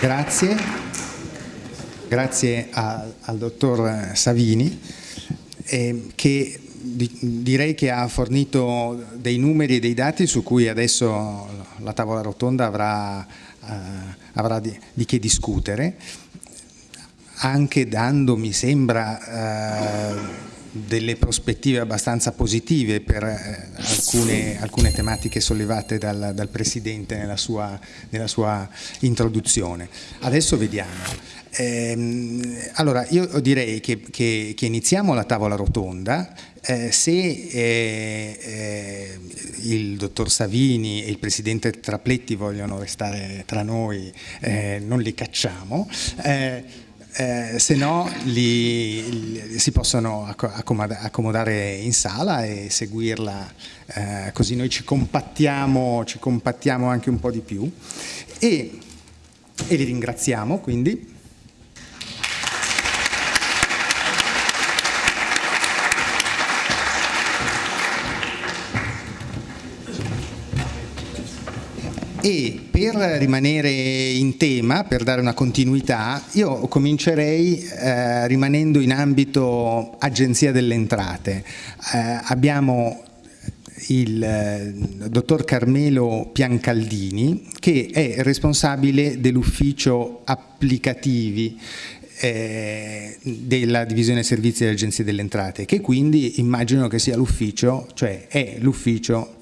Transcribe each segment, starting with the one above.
Grazie, grazie a, al dottor Savini eh, che di, direi che ha fornito dei numeri e dei dati su cui adesso la tavola rotonda avrà, eh, avrà di, di, che discutere, anche dando, mi sembra, eh, delle prospettive abbastanza positive per eh, alcune, alcune, tematiche sollevate dal, dal Presidente nella sua, nella sua, introduzione. Adesso vediamo. Eh, allora, io direi che, che, che, iniziamo la tavola rotonda. Eh, se eh, eh, il dottor Savini e il Presidente Trapletti vogliono restare tra noi, eh, non li cacciamo eh, se no li, li, si possono accomodare in sala e seguirla, eh, così noi ci compattiamo, ci compattiamo anche un po' di più e, e li ringraziamo quindi. E per rimanere in tema, per dare una continuità, io comincerei eh, rimanendo in ambito Agenzia delle Entrate. Eh, abbiamo il eh, dottor Carmelo Piancaldini che è responsabile dell'ufficio applicativi eh, della divisione servizi dell'Agenzia delle Entrate che quindi immagino che sia l'ufficio, cioè è l'ufficio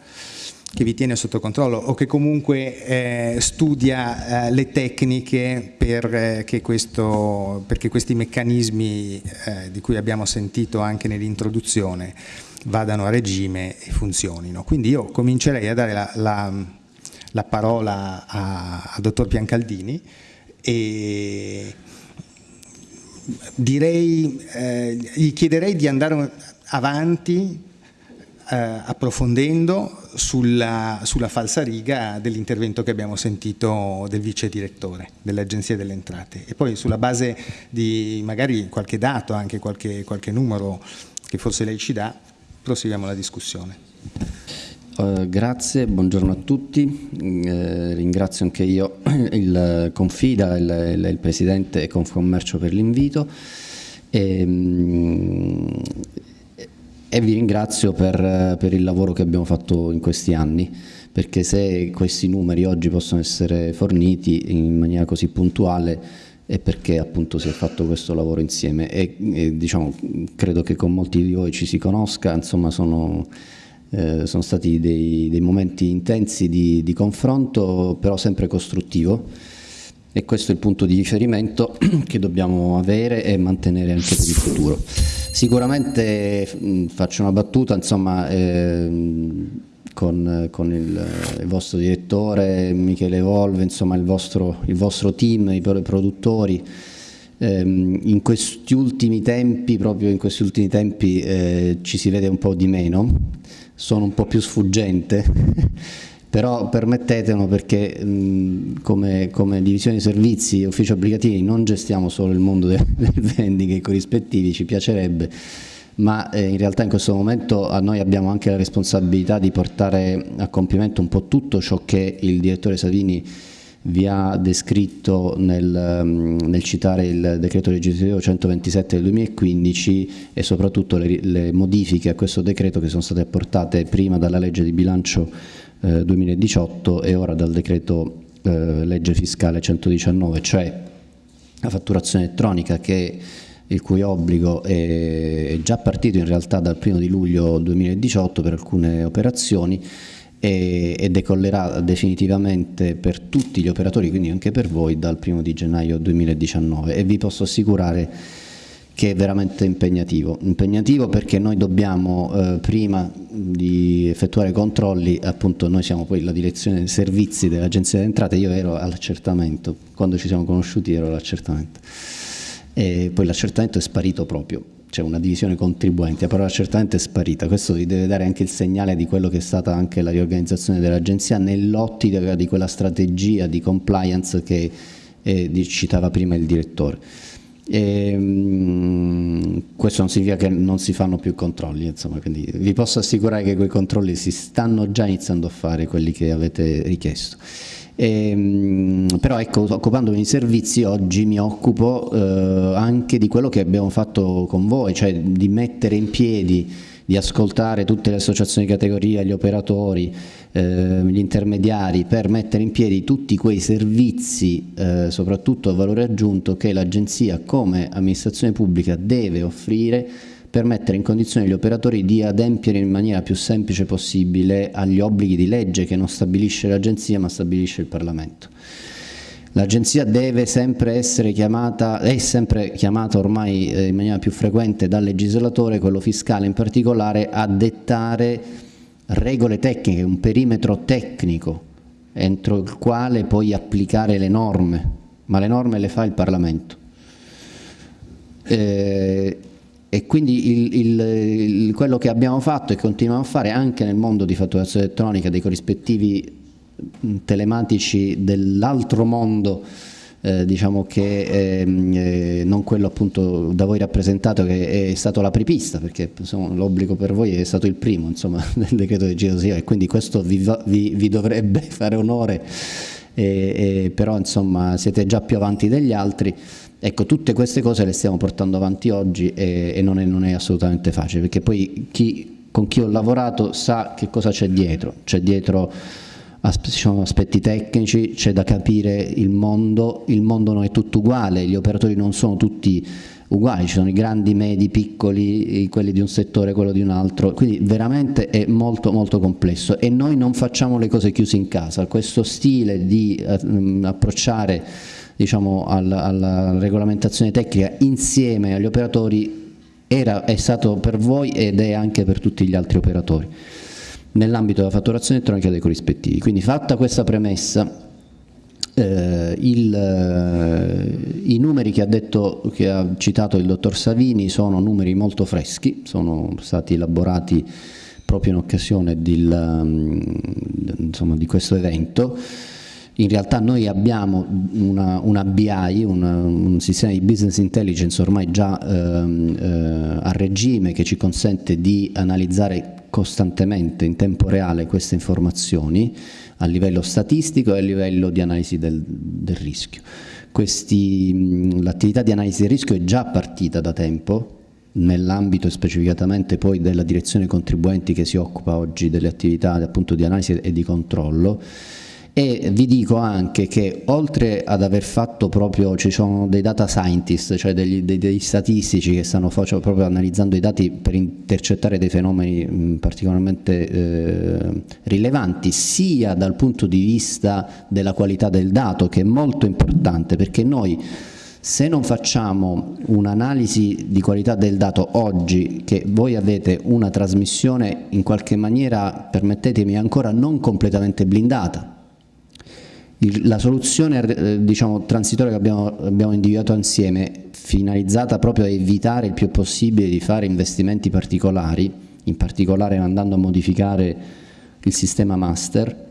che vi tiene sotto controllo o che comunque eh, studia eh, le tecniche per, eh, questo, perché questi meccanismi eh, di cui abbiamo sentito anche nell'introduzione vadano a regime e funzionino. Quindi io comincerei a dare la, la, la parola al dottor Piancaldini e direi, eh, gli chiederei di andare avanti approfondendo sulla, sulla falsariga dell'intervento che abbiamo sentito del vice direttore dell'Agenzia delle Entrate e poi sulla base di magari qualche dato, anche qualche, qualche numero che forse lei ci dà, proseguiamo la discussione. Uh, grazie, buongiorno a tutti, uh, ringrazio anche io il Confida, il, il, il Presidente Confcommercio per l'invito. Um, e vi ringrazio per, per, il lavoro che abbiamo fatto in questi anni perché se questi numeri oggi possono essere forniti in maniera così puntuale è perché appunto si è fatto questo lavoro insieme. E, e diciamo, credo che con molti di voi ci si conosca, insomma sono, eh, sono stati dei, dei, momenti intensi di, di confronto però sempre costruttivo e questo è il punto di riferimento che dobbiamo avere e mantenere anche per il futuro. Sicuramente mh, faccio una battuta, insomma, ehm, con, con il, il, vostro direttore Michele Volve, insomma il vostro, il vostro team, i produttori, ehm, in questi ultimi tempi, proprio in questi ultimi tempi eh, ci si vede un po' di meno, sono un po' più sfuggente però permettetelo perché mh, come, come, divisione servizi e ufficio applicativi non gestiamo solo il mondo del, del vending e i corrispettivi, ci piacerebbe, ma eh, in realtà in questo momento a noi abbiamo anche la responsabilità di portare a compimento un po' tutto ciò che il direttore Savini vi ha descritto nel, nel, citare il decreto legislativo 127 del 2015 e soprattutto le, le, modifiche a questo decreto che sono state apportate prima dalla legge di bilancio 2018 eh, e ora dal decreto eh, legge fiscale 119, cioè la fatturazione elettronica che il cui obbligo è già partito in realtà dal 1 di luglio 2018 per alcune operazioni e, decollerà definitivamente per tutti gli operatori, quindi anche per voi, dal 1 di gennaio 2019 e vi posso assicurare che è veramente impegnativo. Impegnativo perché noi dobbiamo, eh, prima di effettuare controlli, appunto noi siamo poi la direzione dei servizi dell'Agenzia delle Entrate, io ero all'accertamento, quando ci siamo conosciuti ero all'accertamento. E poi l'accertamento è sparito proprio, c'è una divisione contribuenti, però l'accertamento è sparita, questo vi deve dare anche il segnale di quello che è stata anche la riorganizzazione dell'Agenzia nell'ottica di quella strategia di compliance che eh, citava prima il direttore. E, um, questo non significa che non si fanno più controlli, insomma, quindi vi posso assicurare che quei controlli si stanno già iniziando a fare, quelli che avete richiesto. E, ehm, però ecco, occupandomi di servizi oggi mi occupo eh, anche di quello che abbiamo fatto con voi, cioè di mettere in piedi, di ascoltare tutte le associazioni di categoria, gli operatori, eh, gli intermediari per mettere in piedi tutti quei servizi, eh, soprattutto a valore aggiunto, che l'agenzia come amministrazione pubblica deve offrire per mettere in condizione gli operatori di adempiere in maniera più semplice possibile agli obblighi di legge che non stabilisce l'agenzia ma stabilisce il Parlamento. L'agenzia deve sempre essere chiamata, è sempre chiamata ormai eh, in maniera più frequente dal legislatore, quello fiscale in particolare, a dettare regole tecniche, un perimetro tecnico entro il quale poi applicare le norme, ma le norme le fa il Parlamento. Eh, e quindi il, il, il, quello che abbiamo fatto e continuiamo a fare anche nel mondo di fatturazione elettronica dei corrispettivi telematici dell'altro mondo eh, diciamo che ehm, eh, non quello appunto da voi rappresentato che è stato l'apripista perché l'obbligo per voi è stato il primo insomma del decreto geosia e quindi questo vi, vi, vi dovrebbe fare onore. E, e, però insomma siete già più avanti degli altri. Ecco, tutte queste cose le stiamo portando avanti oggi e, e non, è, non, è, assolutamente facile, perché poi chi, con chi ho lavorato sa che cosa c'è dietro, c'è dietro aspetti tecnici, c'è da capire il mondo, il mondo non è tutto uguale, gli operatori non sono tutti uguali, ci sono i grandi, medi, piccoli, quelli di un settore, quello di un altro, quindi veramente è molto molto complesso e noi non facciamo le cose chiuse in casa, questo stile di uh, approcciare diciamo, alla, alla, regolamentazione tecnica insieme agli operatori era, è stato per voi ed è anche per tutti gli altri operatori nell'ambito della fatturazione elettronica dei corrispettivi. Quindi fatta questa premessa, eh, il, eh, i numeri che ha, detto, che ha citato il dottor Savini sono numeri molto freschi, sono stati elaborati proprio in occasione di, insomma, di questo evento in realtà noi abbiamo una, una BI, una, un sistema di business intelligence ormai già ehm, eh, a regime che ci consente di analizzare costantemente in tempo reale queste informazioni a livello statistico e a livello di analisi del, del rischio. L'attività di analisi del rischio è già partita da tempo, nell'ambito specificatamente poi della direzione contribuenti che si occupa oggi delle attività appunto di analisi e di controllo e vi dico anche che oltre ad aver fatto proprio, ci sono dei data scientist, cioè degli, dei, dei, statistici che stanno faccio, proprio analizzando i dati per intercettare dei fenomeni mh, particolarmente eh, rilevanti, sia dal punto di vista della qualità del dato, che è molto importante, perché noi se non facciamo un'analisi di qualità del dato oggi, che voi avete una trasmissione in qualche maniera, permettetemi, ancora non completamente blindata, la soluzione eh, diciamo, transitoria che abbiamo, abbiamo individuato insieme, finalizzata proprio a evitare il più possibile di fare investimenti particolari, in particolare andando a modificare il sistema master,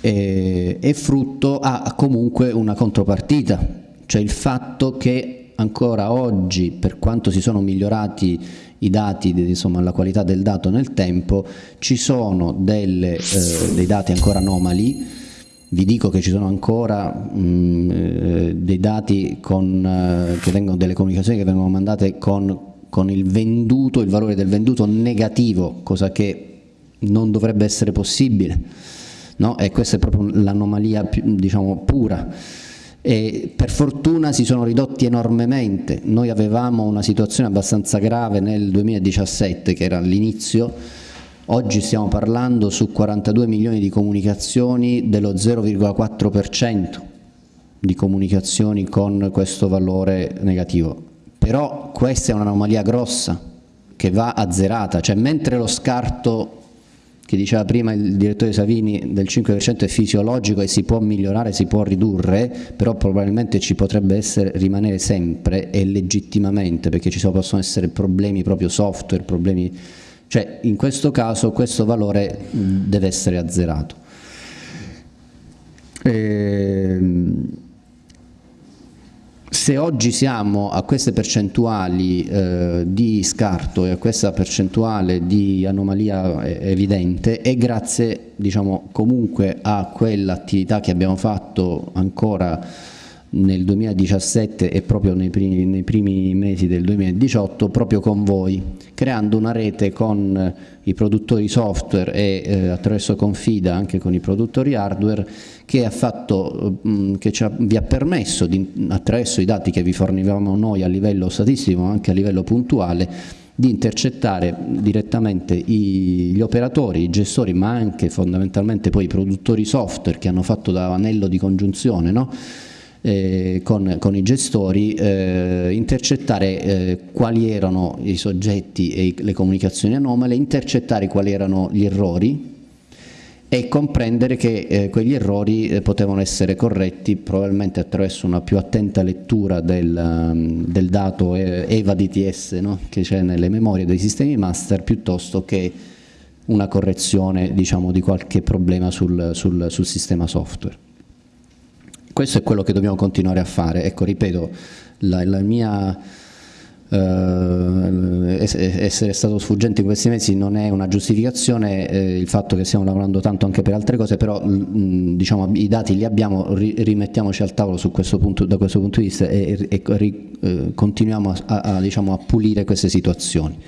è, è frutto, ha comunque una contropartita, cioè il fatto che ancora oggi, per quanto si sono migliorati i dati, insomma la qualità del dato nel tempo, ci sono delle, eh, dei dati ancora anomali vi dico che ci sono ancora mh, eh, dei dati con, eh, che vengono, delle comunicazioni che vengono mandate con, con il venduto, il valore del venduto negativo, cosa che non dovrebbe essere possibile. No? E questa è proprio l'anomalia diciamo, pura. E per fortuna si sono ridotti enormemente. Noi avevamo una situazione abbastanza grave nel 2017, che era all'inizio, Oggi stiamo parlando su 42 milioni di comunicazioni dello 0,4% di comunicazioni con questo valore negativo. Però questa è un'anomalia grossa che va azzerata, cioè mentre lo scarto che diceva prima il direttore Savini del 5% è fisiologico e si può migliorare, si può ridurre, però probabilmente ci potrebbe essere, rimanere sempre e legittimamente perché ci possono essere problemi proprio software, problemi cioè in questo caso questo valore deve essere azzerato. Ehm, se oggi siamo a queste percentuali eh, di scarto e a questa percentuale di anomalia evidente è grazie diciamo, comunque a quell'attività che abbiamo fatto ancora nel 2017 e proprio nei primi, nei primi, mesi del 2018 proprio con voi, creando una rete con i produttori software e eh, attraverso Confida anche con i produttori hardware che, ha fatto, mh, mm, che ha, vi ha permesso di, attraverso i dati che vi fornivamo noi a livello statistico ma anche a livello puntuale di intercettare direttamente i, gli operatori, i gestori ma anche fondamentalmente poi i produttori software che hanno fatto da anello di congiunzione no? Eh, con, con, i gestori, eh, intercettare eh, quali erano i soggetti e le comunicazioni anomale, intercettare quali erano gli errori e comprendere che eh, quegli errori eh, potevano essere corretti probabilmente attraverso una più attenta lettura del, um, del dato EVA DTS no? che c'è nelle memorie dei sistemi master piuttosto che una correzione diciamo, di qualche problema sul, sul, sul sistema software. Questo è quello che dobbiamo continuare a fare. Ecco, ripeto, la, la mia... Uh, essere stato sfuggente in questi mesi non è una giustificazione, eh, il fatto che stiamo lavorando tanto anche per altre cose, però mh, diciamo, i dati li abbiamo, ri rimettiamoci al tavolo questo punto, da questo punto di vista e, e ri, eh, continuiamo a, a, diciamo, a, pulire queste situazioni.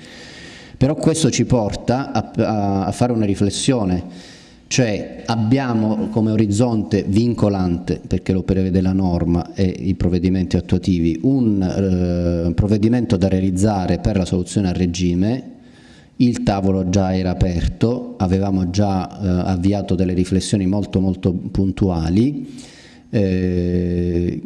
Però questo ci porta a, a fare una riflessione cioè abbiamo come orizzonte vincolante, perché lo prevede la norma e i provvedimenti attuativi, un eh, provvedimento da realizzare per la soluzione a regime, il tavolo già era aperto, avevamo già eh, avviato delle riflessioni molto molto puntuali, eh,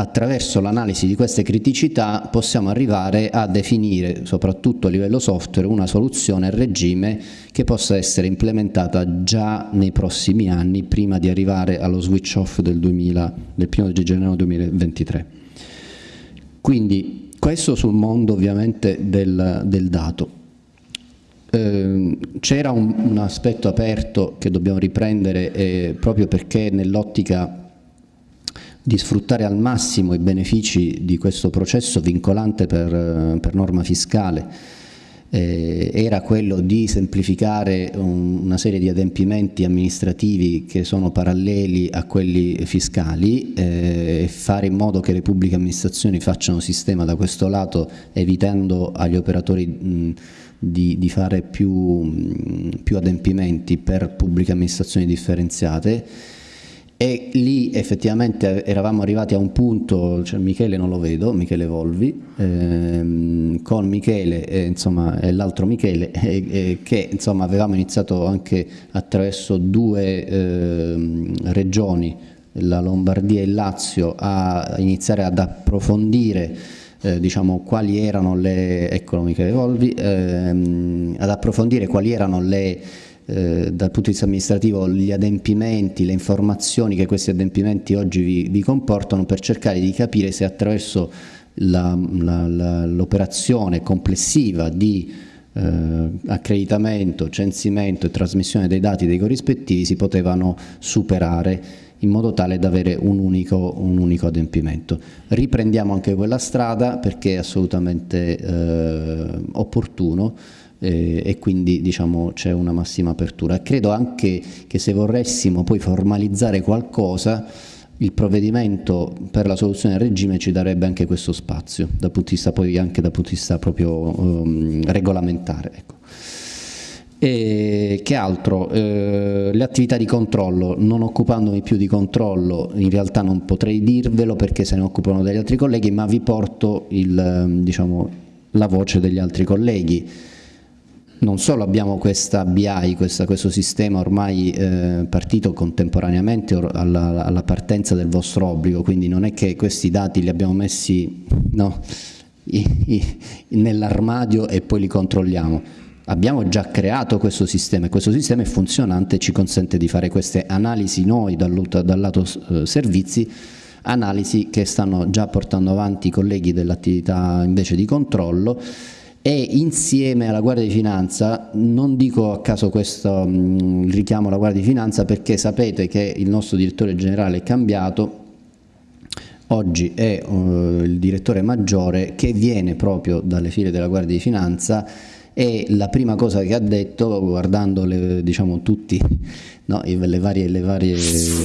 attraverso l'analisi di queste criticità possiamo arrivare a definire, soprattutto a livello software, una soluzione a regime che possa essere implementata già nei prossimi anni prima di arrivare allo switch off del, 2000, del 1 gennaio 2023. Quindi questo sul mondo ovviamente del, del dato. Eh, C'era un, un, aspetto aperto che dobbiamo riprendere eh, proprio perché nell'ottica di sfruttare al massimo i benefici di questo processo vincolante per, per norma fiscale. Eh, era quello di semplificare un, una serie di adempimenti amministrativi che sono paralleli a quelli fiscali eh, e fare in modo che le pubbliche amministrazioni facciano sistema da questo lato evitando agli operatori mh, di, di, fare più, mh, più adempimenti per pubbliche amministrazioni differenziate e lì effettivamente eravamo arrivati a un punto, cioè Michele non lo vedo, Michele Volvi, ehm, con Michele e, insomma, e l'altro Michele, e, e, che insomma, avevamo iniziato anche attraverso due eh, regioni, la Lombardia e il Lazio, a iniziare ad approfondire eh, diciamo, quali erano le, eccolo Michele Volvi, ehm, ad approfondire quali erano le eh, dal punto di vista amministrativo gli adempimenti, le informazioni che questi adempimenti oggi vi, vi comportano per cercare di capire se attraverso l'operazione complessiva di eh, accreditamento, censimento e trasmissione dei dati dei corrispettivi si potevano superare in modo tale da avere un unico, un unico adempimento. Riprendiamo anche quella strada perché è assolutamente eh, opportuno eh, e quindi diciamo, c'è una massima apertura. Credo anche che se vorressimo poi formalizzare qualcosa il provvedimento per la soluzione del regime ci darebbe anche questo spazio, dal punto di vista poi anche dal punto di vista proprio um, regolamentare. Ecco. E che altro? Eh, le attività di controllo, non occupandomi più di controllo, in realtà non potrei dirvelo perché se ne occupano degli altri colleghi, ma vi porto il, diciamo, la voce degli altri colleghi non solo abbiamo questa BI, questa, questo sistema ormai eh, partito contemporaneamente alla, alla, partenza del vostro obbligo, quindi non è che questi dati li abbiamo messi no, nell'armadio e poi li controlliamo. Abbiamo già creato questo sistema e questo sistema è funzionante e ci consente di fare queste analisi noi dal, dal lato eh, servizi analisi che stanno già portando avanti i colleghi dell'attività invece di controllo e insieme alla Guardia di Finanza, non dico a caso questo mh, richiamo alla Guardia di Finanza perché sapete che il nostro direttore generale è cambiato, oggi è uh, il direttore maggiore che viene proprio dalle file della Guardia di Finanza e la prima cosa che ha detto guardando le, diciamo, tutti no, le, varie, le, varie,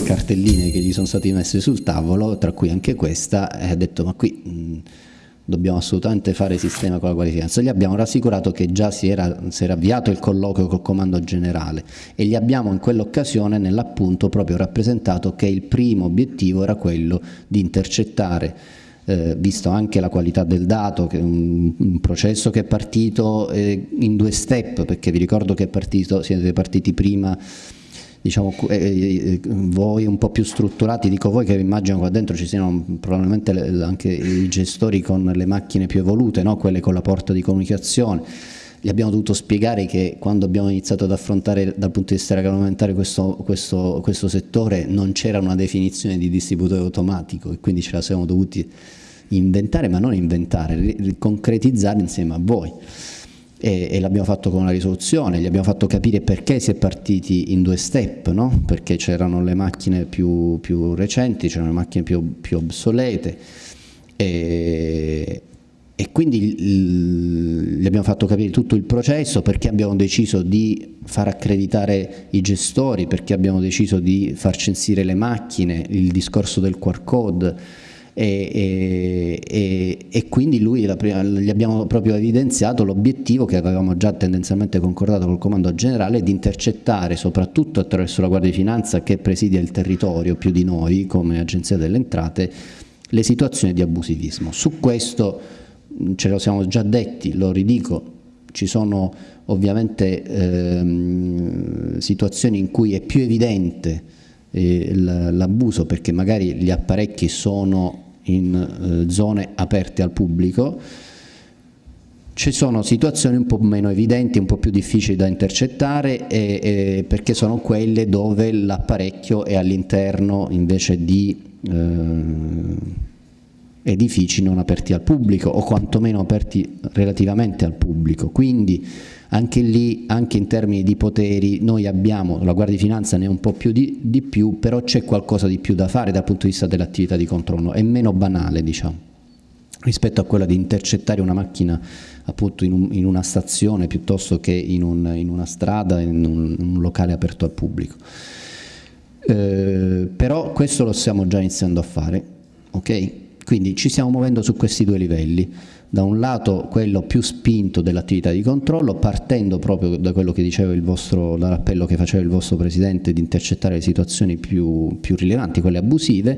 cartelline che gli sono state messe sul tavolo tra cui anche questa ha detto ma qui mh, dobbiamo assolutamente fare sistema con la Finanza gli abbiamo rassicurato che già si era, si era avviato il colloquio col comando generale e gli abbiamo in quell'occasione nell'appunto proprio rappresentato che il primo obiettivo era quello di intercettare eh, visto anche la qualità del dato, che è un, un processo che è partito eh, in due step, perché vi ricordo che partito, siete partiti prima diciamo, eh, eh, voi un po' più strutturati, dico voi che immagino qua dentro ci siano probabilmente anche i gestori con le macchine più evolute, no? quelle con la porta di comunicazione, gli abbiamo dovuto spiegare che quando abbiamo iniziato ad affrontare dal punto di vista regolamentare questo, questo, questo settore non c'era una definizione di distributore automatico e quindi ce la siamo dovuti inventare, ma non inventare, concretizzare insieme a voi. E, e l'abbiamo fatto con una risoluzione, gli abbiamo fatto capire perché si è partiti in due step, no? perché c'erano le macchine più, più recenti, c'erano le macchine più, più obsolete e, e quindi gli abbiamo fatto capire tutto il processo, perché abbiamo deciso di far accreditare i gestori, perché abbiamo deciso di far censire le macchine, il discorso del QR code, e, e, e quindi lui prima, gli abbiamo proprio evidenziato l'obiettivo che avevamo già tendenzialmente concordato col comando generale di intercettare soprattutto attraverso la Guardia di Finanza che presidia il territorio più di noi come Agenzia delle Entrate le situazioni di abusivismo. Su questo ce lo siamo già detti, lo ridico, ci sono ovviamente ehm, situazioni in cui è più evidente eh, l'abuso perché magari gli apparecchi sono in eh, zone aperte al pubblico, ci sono situazioni un po' meno evidenti, un po' più difficili da intercettare e, e perché sono quelle dove l'apparecchio è all'interno invece di eh, edifici non aperti al pubblico o quantomeno aperti relativamente al pubblico. Quindi anche lì, anche in termini di poteri, noi abbiamo, la Guardia di Finanza ne ha un po' più di, di più, però c'è qualcosa di più da fare dal punto di vista dell'attività di controllo, è meno banale diciamo rispetto a quella di intercettare una macchina appunto in, un, in una stazione piuttosto che in, un, in una strada, in un, un, locale aperto al pubblico. Eh, però questo lo stiamo già iniziando a fare, ok? Quindi ci stiamo muovendo su questi due livelli da un lato quello più spinto dell'attività di controllo, partendo proprio da quello che diceva il vostro, dall'appello che faceva il vostro Presidente di intercettare le situazioni più, più rilevanti, quelle abusive,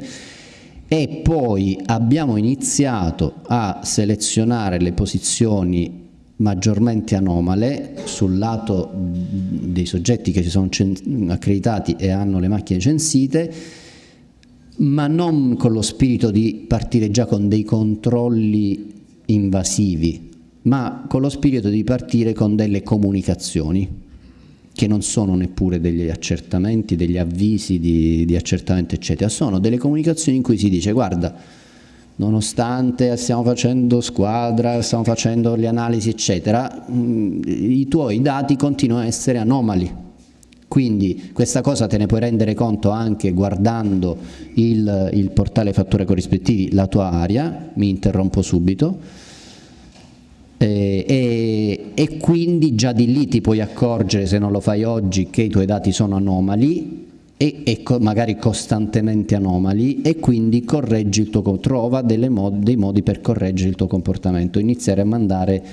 e poi abbiamo iniziato a selezionare le posizioni maggiormente anomale sul lato dei soggetti che si sono accreditati e hanno le macchine censite, ma non con lo spirito di partire già con dei controlli invasivi, ma con lo spirito di partire con delle comunicazioni che non sono neppure degli accertamenti, degli avvisi di, di accertamento eccetera, sono delle comunicazioni in cui si dice guarda nonostante stiamo facendo squadra, stiamo facendo le analisi eccetera, mm, i tuoi dati continuano a essere anomali. Quindi questa cosa te ne puoi rendere conto anche guardando il, il portale fatture corrispettivi, la tua area, mi interrompo subito, eh, e, e, quindi già di lì ti puoi accorgere se non lo fai oggi che i tuoi dati sono anomali e, e co magari costantemente anomali e quindi correggi il tuo, trova mod dei modi per correggere il tuo comportamento, iniziare a mandare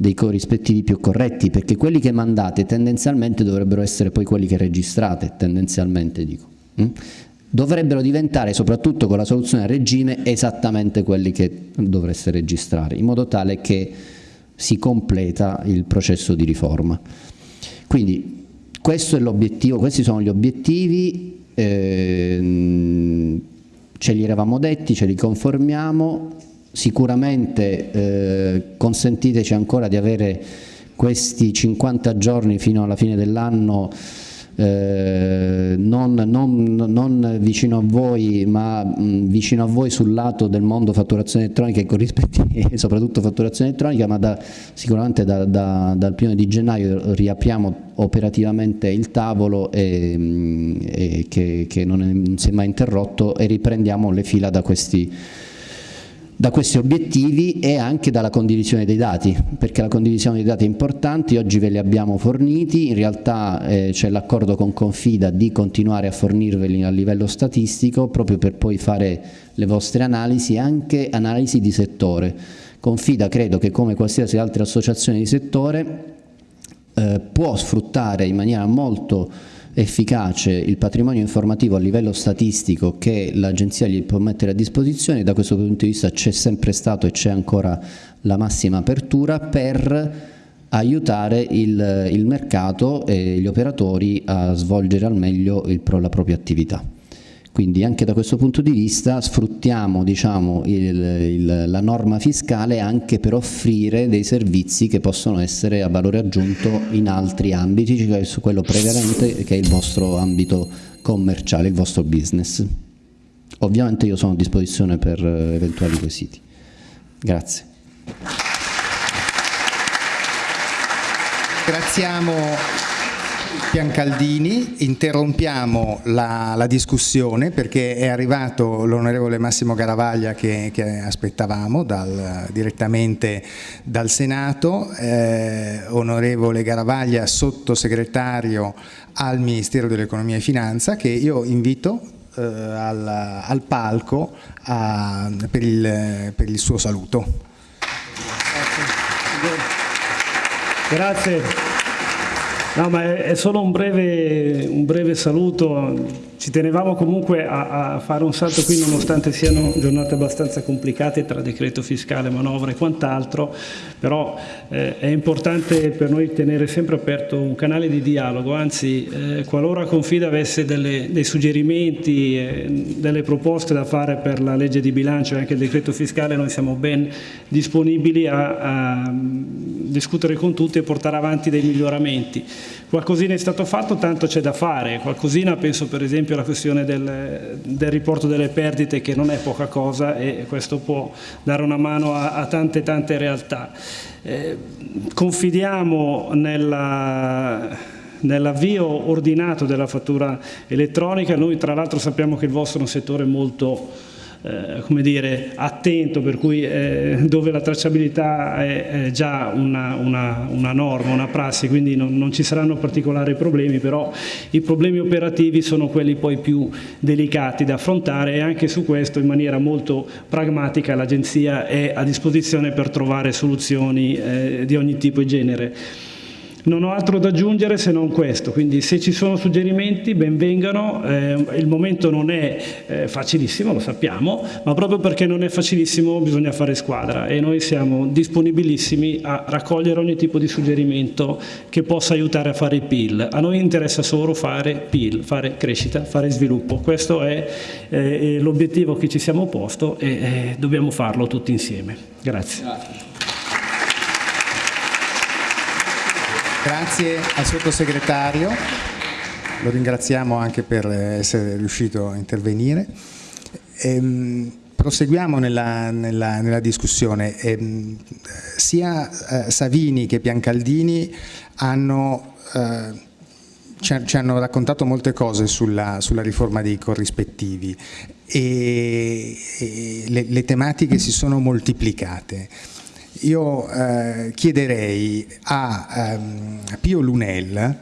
dei corrispettivi più corretti perché quelli che mandate tendenzialmente dovrebbero essere poi quelli che registrate, tendenzialmente dico. Mm? dovrebbero diventare soprattutto con la soluzione a regime esattamente quelli che dovreste registrare in modo tale che si completa il processo di riforma. Quindi questo è l'obiettivo, questi sono gli obiettivi, eh, ce li eravamo detti, ce li conformiamo, sicuramente eh, consentiteci ancora di avere questi 50 giorni fino alla fine dell'anno eh, non, non, non, vicino a voi ma mh, vicino a voi sul lato del mondo fatturazione elettronica e soprattutto fatturazione elettronica ma da, sicuramente da, da, dal primo di gennaio riapriamo operativamente il tavolo e, mh, e che, che non, è, non si è mai interrotto e riprendiamo le fila da questi da questi obiettivi e anche dalla condivisione dei dati, perché la condivisione dei dati è importante, oggi ve li abbiamo forniti, in realtà eh, c'è l'accordo con Confida di continuare a fornirveli a livello statistico proprio per poi fare le vostre analisi, anche analisi di settore. Confida credo che come qualsiasi altra associazione di settore eh, può sfruttare in maniera molto efficace il patrimonio informativo a livello statistico che l'agenzia gli può mettere a disposizione, da questo punto di vista c'è sempre stato e c'è ancora la massima apertura per aiutare il, il, mercato e gli operatori a svolgere al meglio il, la propria attività. Quindi anche da questo punto di vista sfruttiamo diciamo, il, il, la norma fiscale anche per offrire dei servizi che possono essere a valore aggiunto in altri ambiti, cioè su quello prevalente che è il vostro ambito commerciale, il vostro business. Ovviamente io sono a disposizione per eventuali quesiti. Grazie. Ringraziamo Piancaldini, interrompiamo la, la discussione perché è arrivato l'onorevole Massimo Garavaglia che, che aspettavamo dal, direttamente dal Senato, eh, onorevole Garavaglia sottosegretario al Ministero dell'Economia e Finanza che io invito eh, al, al, palco a, per, il, per il suo saluto. Grazie. No, ma è, solo un breve, un breve saluto. Ci tenevamo comunque a, a, fare un salto qui nonostante siano giornate abbastanza complicate tra decreto fiscale, manovra e quant'altro, però eh, è importante per noi tenere sempre aperto un canale di dialogo, anzi eh, qualora Confida avesse delle, dei suggerimenti, eh, delle proposte da fare per la legge di bilancio e anche il decreto fiscale, noi siamo ben disponibili a, a discutere con tutti e portare avanti dei miglioramenti. Qualcosina è stato fatto, tanto c'è da fare, qualcosina penso per esempio alla questione del, del, riporto delle perdite che non è poca cosa e questo può dare una mano a, a tante tante realtà. Eh, confidiamo nella nell'avvio ordinato della fattura elettronica, noi tra l'altro sappiamo che il vostro è un settore molto eh, come dire, attento, per cui eh, dove la tracciabilità è, è già una, una, una, norma, una prassi, quindi non, non, ci saranno particolari problemi, però i problemi operativi sono quelli poi più delicati da affrontare e anche su questo in maniera molto pragmatica l'Agenzia è a disposizione per trovare soluzioni eh, di ogni tipo e genere. Non ho altro da aggiungere se non questo, quindi se ci sono suggerimenti benvengano, eh, il momento non è eh, facilissimo, lo sappiamo, ma proprio perché non è facilissimo bisogna fare squadra e noi siamo disponibilissimi a raccogliere ogni tipo di suggerimento che possa aiutare a fare il PIL. A noi interessa solo fare PIL, fare crescita, fare sviluppo, questo è eh, l'obiettivo che ci siamo posto e eh, dobbiamo farlo tutti insieme. Grazie. Grazie. Grazie al sottosegretario, lo ringraziamo anche per essere riuscito a intervenire. Ehm, proseguiamo nella, nella, nella discussione. Ehm, sia eh, Savini che Piancaldini hanno, eh, ci, ci, hanno raccontato molte cose sulla, sulla riforma dei corrispettivi e, e le, le tematiche si sono moltiplicate io eh, chiederei a, um, Pio Lunel,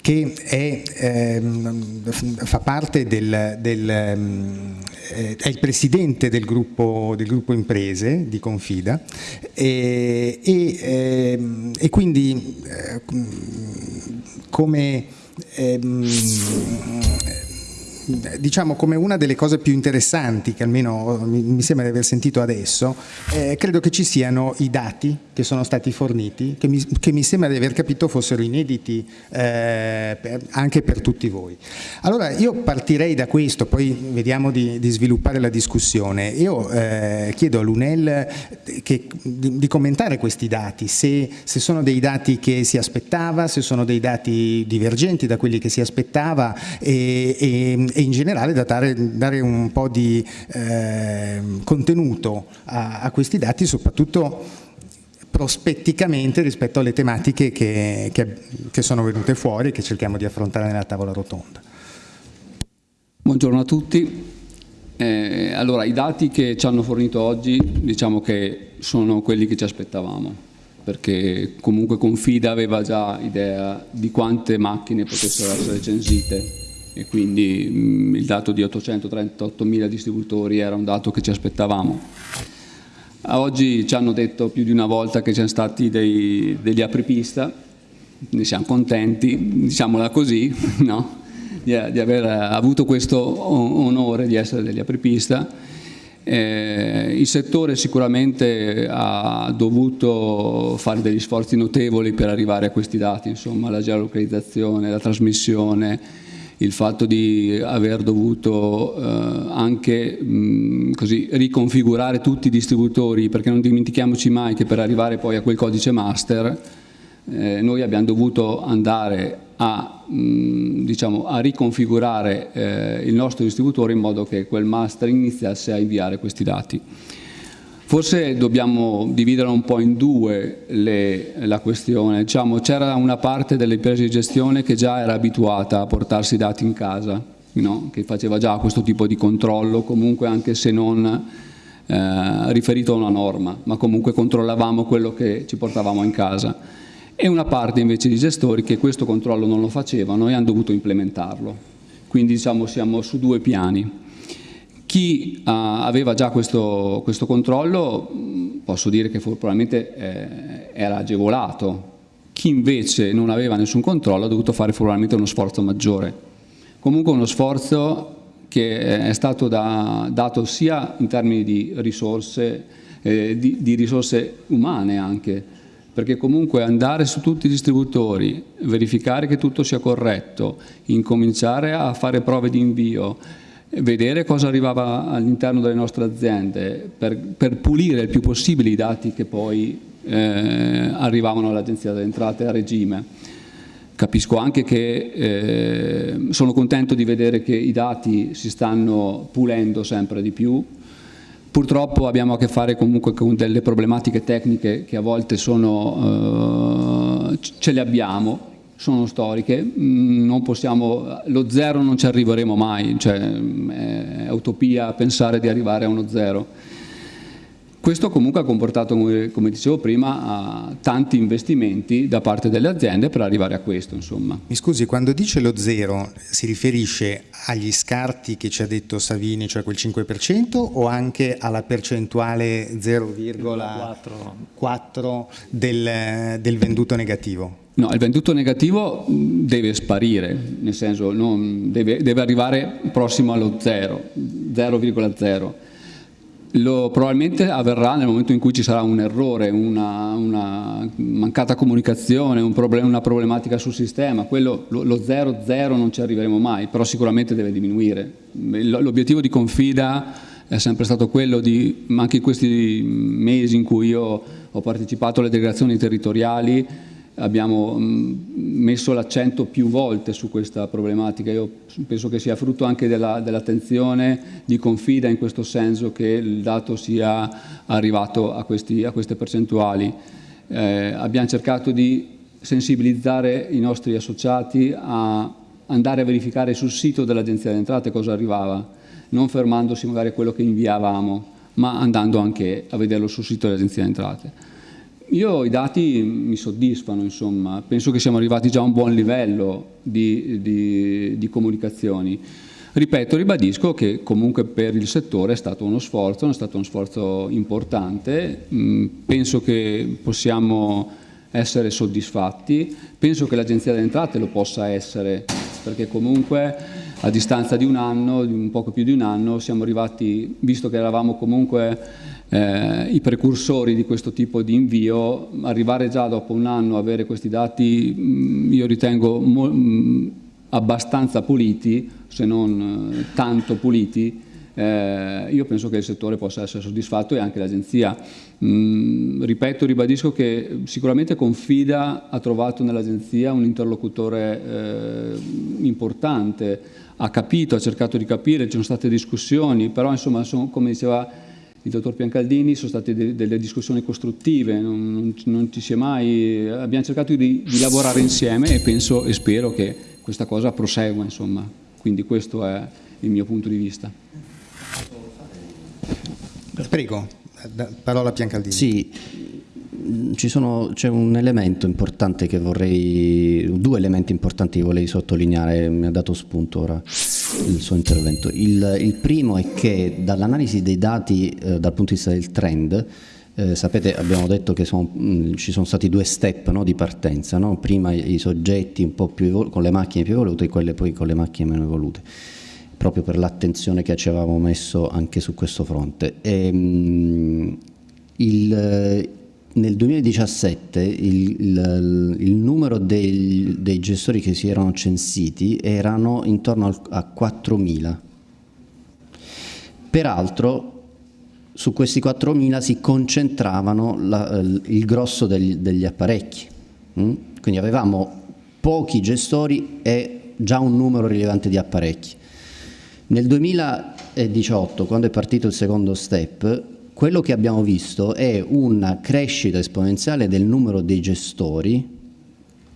che è, ehm, fa parte del, del um, è il presidente del gruppo, del gruppo imprese di Confida e, e, ehm, e quindi eh, come ehm, diciamo come una delle cose più interessanti che almeno mi, sembra di aver sentito adesso, eh, credo che ci siano i dati che sono stati forniti, che mi, che mi sembra di aver capito fossero inediti eh, per, anche per tutti voi. Allora io partirei da questo, poi vediamo di, di sviluppare la discussione. Io eh, chiedo a Lunel che, di, di, commentare questi dati, se, se, sono dei dati che si aspettava, se sono dei dati divergenti da quelli che si aspettava e, e, e in generale da dare, dare, un po' di eh, contenuto a, a questi dati, soprattutto prospetticamente rispetto alle tematiche che, che, che sono venute fuori e che cerchiamo di affrontare nella tavola rotonda. Buongiorno a tutti. Eh, allora, i dati che ci hanno fornito oggi diciamo che sono quelli che ci aspettavamo, perché comunque Confida aveva già idea di quante macchine potessero essere censite e quindi mh, mm, il dato di 838.000 distributori era un dato che ci aspettavamo. Oggi ci hanno detto più di una volta che sono stati dei, degli apripista, ne siamo contenti, diciamola così, no? di, di, aver avuto questo onore di essere degli apripista. Eh, il settore sicuramente ha dovuto fare degli sforzi notevoli per arrivare a questi dati, insomma la geolocalizzazione, la trasmissione, il fatto di aver dovuto eh, anche mh, così, riconfigurare tutti i distributori, perché non dimentichiamoci mai che per arrivare poi a quel codice master eh, noi abbiamo dovuto andare a, mh, diciamo, a riconfigurare eh, il nostro distributore in modo che quel master iniziasse a inviare questi dati. Forse dobbiamo dividere un po' in due le, la questione. Diciamo, C'era una parte delle imprese di gestione che già era abituata a portarsi i dati in casa, no? che faceva già questo tipo di controllo, comunque anche se non eh, riferito a una norma, ma comunque controllavamo quello che ci portavamo in casa. E una parte invece di gestori che questo controllo non lo facevano e hanno dovuto implementarlo. Quindi diciamo, siamo su due piani. Chi uh, aveva già questo, questo, controllo posso dire che probabilmente eh, era agevolato, chi invece non aveva nessun controllo ha dovuto fare probabilmente uno sforzo maggiore. Comunque uno sforzo che è stato da, dato sia in termini di risorse, eh, di, di risorse umane anche, perché comunque andare su tutti i distributori, verificare che tutto sia corretto, incominciare a fare prove di invio, vedere cosa arrivava all'interno delle nostre aziende per, per, pulire il più possibile i dati che poi eh, arrivavano all'Agenzia delle Entrate a regime. Capisco anche che eh, sono contento di vedere che i dati si stanno pulendo sempre di più, Purtroppo abbiamo a che fare comunque con delle problematiche tecniche che a volte sono, eh, ce le abbiamo, sono storiche, mm, non possiamo, lo zero non ci arriveremo mai, cioè è utopia pensare di arrivare a uno zero. Questo comunque ha comportato, come dicevo prima, tanti investimenti da parte delle aziende per arrivare a questo. Insomma. Mi scusi, quando dice lo zero si riferisce agli scarti che ci ha detto Savini, cioè quel 5%, o anche alla percentuale 0,4 del, del venduto negativo? No, il venduto negativo deve sparire, nel senso deve, deve, arrivare prossimo allo 0, 0,0 lo, probabilmente avverrà nel momento in cui ci sarà un errore, una, una mancata comunicazione, un problem una problematica sul sistema, quello, lo 0-0 non ci arriveremo mai, però sicuramente deve diminuire. L'obiettivo di Confida è sempre stato quello di, anche in questi mesi in cui io ho partecipato alle delegazioni territoriali, abbiamo mm, messo l'accento più volte su questa problematica. Io penso che sia frutto anche dell'attenzione dell di Confida in questo senso che il dato sia arrivato a, questi, a queste percentuali. Eh, abbiamo cercato di sensibilizzare i nostri associati a andare a verificare sul sito dell'Agenzia delle Entrate cosa arrivava, non fermandosi magari a quello che inviavamo, ma andando anche a vederlo sul sito dell'Agenzia delle Entrate. Io i dati mi soddisfano, insomma, penso che siamo arrivati già a un buon livello di, di, di comunicazioni. Ripeto, ribadisco che comunque per il settore è stato uno sforzo, è stato uno sforzo importante, mm, penso che possiamo essere soddisfatti, penso che l'Agenzia delle Entrate lo possa essere, perché comunque a distanza di un anno, di un poco più di un anno, siamo arrivati, visto che eravamo comunque eh, i precursori di questo tipo di invio, arrivare già dopo un anno a avere questi dati mh, io ritengo mh, abbastanza puliti, se non eh, tanto puliti, eh, io penso che il settore possa essere soddisfatto e anche l'agenzia. Mm, ripeto, ribadisco che sicuramente Confida ha trovato nell'agenzia un interlocutore eh, importante, ha capito, ha cercato di capire, ci sono state discussioni, però insomma sono, come diceva il dottor Piancaldini sono state de delle discussioni costruttive, non, non, non, ci si è mai, abbiamo cercato di, di, lavorare insieme e penso e spero che questa cosa prosegua, insomma. quindi questo è il mio punto di vista. Prego, parola a Piancaldini. Sì, c'è un elemento importante che vorrei, due elementi importanti che vorrei sottolineare, mi ha dato spunto ora il suo intervento. Il, il primo è che dall'analisi dei dati eh, dal punto di vista del trend, eh, sapete abbiamo detto che sono, mh, ci sono stati due step no, di partenza, no? prima i, i soggetti con le macchine più evolute e quelle poi con le macchine meno evolute proprio per l'attenzione che ci avevamo messo anche su questo fronte. E, mh, il, nel 2017 il, il, il numero dei, dei, gestori che si erano censiti erano intorno a 4.000. Peraltro su questi 4.000 si concentravano la, il grosso degli, degli apparecchi, mm? quindi avevamo pochi gestori e già un numero rilevante di apparecchi. Nel 2018, quando è partito il secondo step, quello che abbiamo visto è una crescita esponenziale del numero dei gestori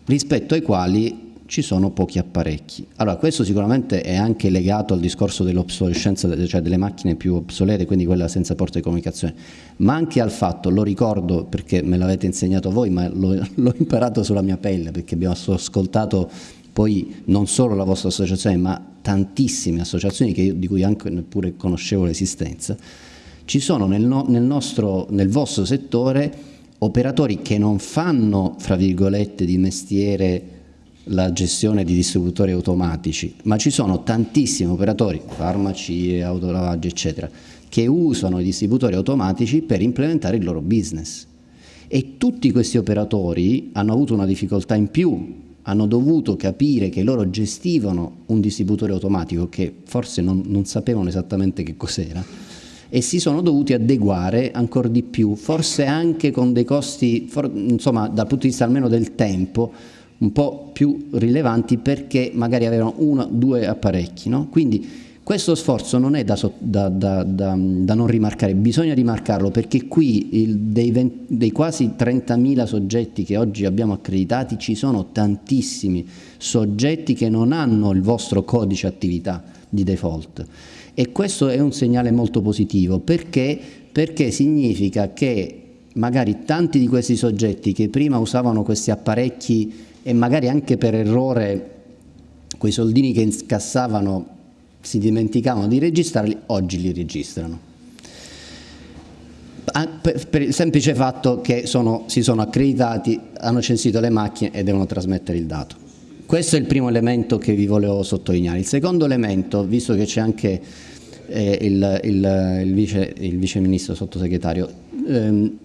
rispetto ai quali ci sono pochi apparecchi. Allora questo sicuramente è anche legato al discorso dell'obsolescenza, cioè delle macchine più obsolete, quindi quella senza porta di comunicazione, ma anche al fatto, lo ricordo perché me l'avete insegnato voi, ma l'ho imparato sulla mia pelle perché abbiamo ascoltato poi non solo la vostra associazione ma tantissime associazioni io, di cui anche neppure conoscevo l'esistenza, ci sono nel, no, nel, nostro, nel vostro settore operatori che non fanno, fra virgolette, di mestiere la gestione di distributori automatici, ma ci sono tantissimi operatori, farmaci, autolavaggi, eccetera, che usano i distributori automatici per implementare il loro business. E tutti questi operatori hanno avuto una difficoltà in più hanno dovuto capire che loro gestivano un distributore automatico che forse non, non sapevano esattamente che cos'era e si sono dovuti adeguare ancora di più, forse anche con dei costi, for, insomma dal punto di vista almeno del tempo, un po' più rilevanti perché magari avevano uno o due apparecchi. No? Quindi questo sforzo non è da, da, da, da, non rimarcare, bisogna rimarcarlo perché qui il, dei, 20, dei, quasi 30.000 soggetti che oggi abbiamo accreditati ci sono tantissimi soggetti che non hanno il vostro codice attività di default e questo è un segnale molto positivo perché, perché significa che magari tanti di questi soggetti che prima usavano questi apparecchi e magari anche per errore quei soldini che incassavano si dimenticavano di registrarli, oggi li registrano. Per il semplice fatto che sono, si sono accreditati, hanno censito le macchine e devono trasmettere il dato. Questo è il primo elemento che vi volevo sottolineare. Il secondo elemento, visto che c'è anche eh, il, il, il, vice, il, vice, ministro sottosegretario, ehm,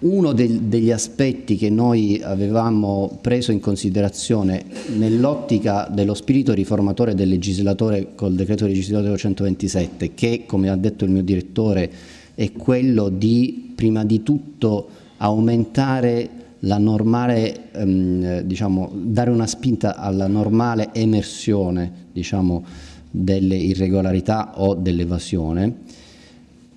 uno del, degli aspetti che noi avevamo preso in considerazione nell'ottica dello spirito riformatore del legislatore col decreto legislativo 127, che come ha detto il mio direttore è quello di prima di tutto aumentare normale, ehm, diciamo, dare una spinta alla normale emersione diciamo, delle irregolarità o dell'evasione,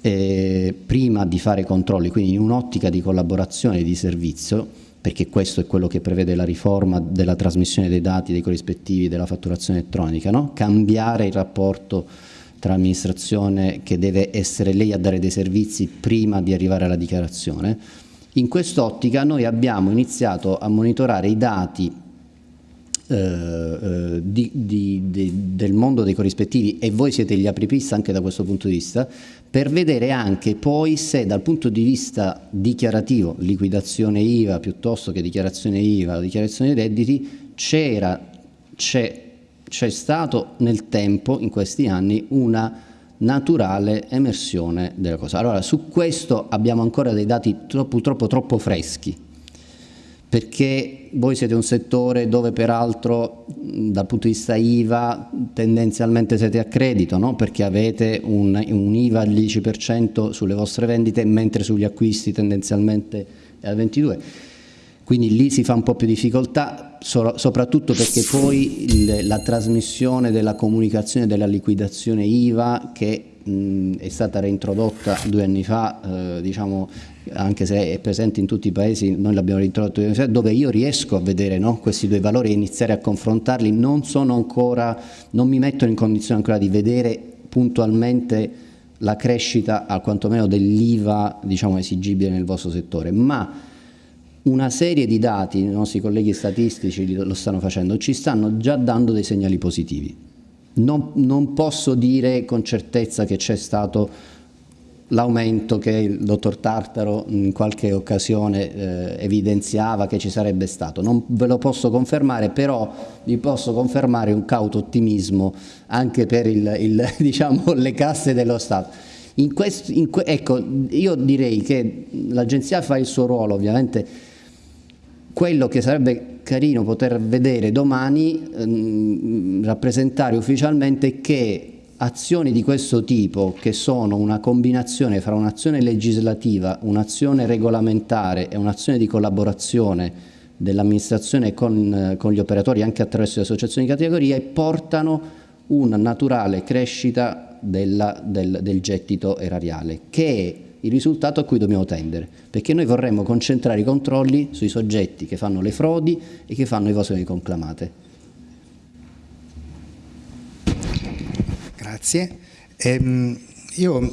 eh, prima di fare controlli, quindi in un'ottica di collaborazione e di servizio, perché questo è quello che prevede la riforma della trasmissione dei dati, dei corrispettivi, della fatturazione elettronica, no? cambiare il rapporto tra amministrazione che deve essere lei a dare dei servizi prima di arrivare alla dichiarazione. In quest'ottica noi abbiamo iniziato a monitorare i dati eh, eh, di, di, di, del mondo dei corrispettivi e voi siete gli apripista anche da questo punto di vista per vedere anche poi se dal punto di vista dichiarativo, liquidazione IVA piuttosto che dichiarazione IVA, dichiarazione dei redditi, c'era, c'è stato nel tempo, in questi anni, una naturale emersione della cosa. Allora, su questo abbiamo ancora dei dati troppo, troppo, troppo freschi, perché voi siete un settore dove peraltro dal punto di vista IVA tendenzialmente siete a credito, no? perché avete un, un IVA al 10% sulle vostre vendite, mentre sugli acquisti tendenzialmente è al 22%. Quindi lì si fa un po' più difficoltà, so, soprattutto perché poi il, la trasmissione della comunicazione della liquidazione IVA che mh, è stata reintrodotta due anni fa, eh, diciamo anche se è presente in tutti i paesi, noi l'abbiamo reintrodotto dove io riesco a vedere no, questi due valori e iniziare a confrontarli, non sono ancora, non mi mettono in condizione ancora di vedere puntualmente la crescita al quantomeno dell'IVA diciamo, esigibile nel vostro settore, ma una serie di dati, i nostri colleghi statistici lo stanno facendo, ci stanno già dando dei segnali positivi. Non, non posso dire con certezza che c'è stato l'aumento che il dottor Tartaro in qualche occasione eh, evidenziava che ci sarebbe stato. Non ve lo posso confermare, però vi posso confermare un cauto ottimismo anche per il, il, diciamo, le casse dello Stato. In questo, in ecco, io direi che l'agenzia fa il suo ruolo, ovviamente quello che sarebbe carino poter vedere domani, ehm, rappresentare ufficialmente che azioni di questo tipo, che sono una combinazione fra un'azione legislativa, un'azione regolamentare e un'azione di collaborazione dell'amministrazione con, con, gli operatori anche attraverso le associazioni di categoria, portano una naturale crescita della, del, del gettito erariale, che è il risultato a cui dobbiamo tendere, perché noi vorremmo concentrare i controlli sui soggetti che fanno le frodi e che fanno evasioni conclamate. Grazie. Ehm, io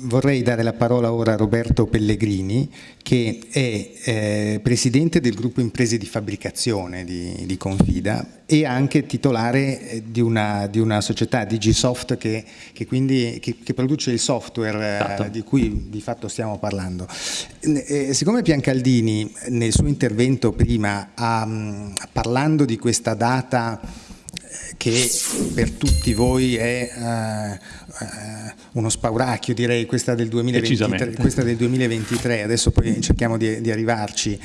vorrei dare la parola ora a Roberto Pellegrini che è eh, presidente del gruppo imprese di fabbricazione di, di Confida e anche titolare eh, di una, di una società Digisoft che, che, quindi, che, che produce il software eh, esatto. di cui di fatto stiamo parlando. Eh, siccome Piancaldini nel suo intervento prima ha, parlando di questa data che per tutti voi è uno spauracchio direi questa del, 2023, questa del 2023 adesso poi cerchiamo di, di arrivarci.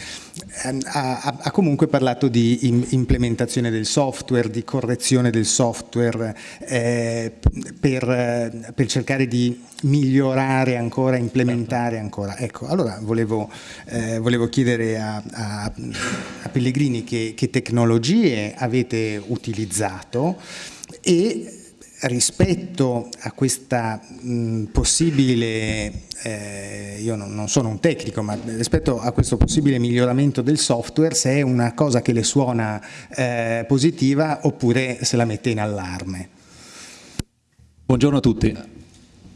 Um, ha, ha, comunque parlato di implementazione del software di correzione del software eh, per, per, cercare di migliorare ancora implementare ancora. Ecco allora volevo, eh, volevo chiedere a, a, a Pellegrini che, che tecnologie avete utilizzato e rispetto a questa mh, possibile, eh, io non, non, sono un tecnico, ma rispetto a questo possibile miglioramento del software, se è una cosa che le suona eh, positiva oppure se la mette in allarme. Buongiorno a tutti.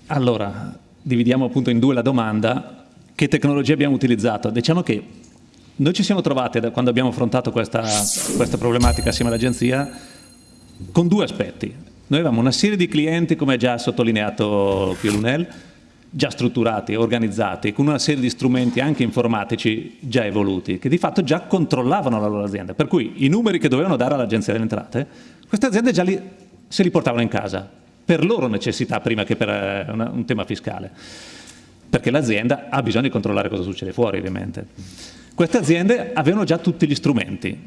Allora, dividiamo appunto in due la domanda. Che tecnologia abbiamo utilizzato? Diciamo che noi ci siamo trovati, quando abbiamo affrontato questa, questa problematica assieme all'agenzia, con due aspetti. Noi avevamo una serie di clienti, come già sottolineato Piolunel, già strutturati, organizzati, con una serie di strumenti anche informatici già evoluti, che di fatto già controllavano la loro azienda. Per cui i numeri che dovevano dare all'Agenzia delle Entrate, queste aziende già li, se li portavano in casa, per loro necessità prima che per eh, una, un tema fiscale. Perché l'azienda ha bisogno di controllare cosa succede fuori, ovviamente. Queste aziende avevano già tutti gli strumenti,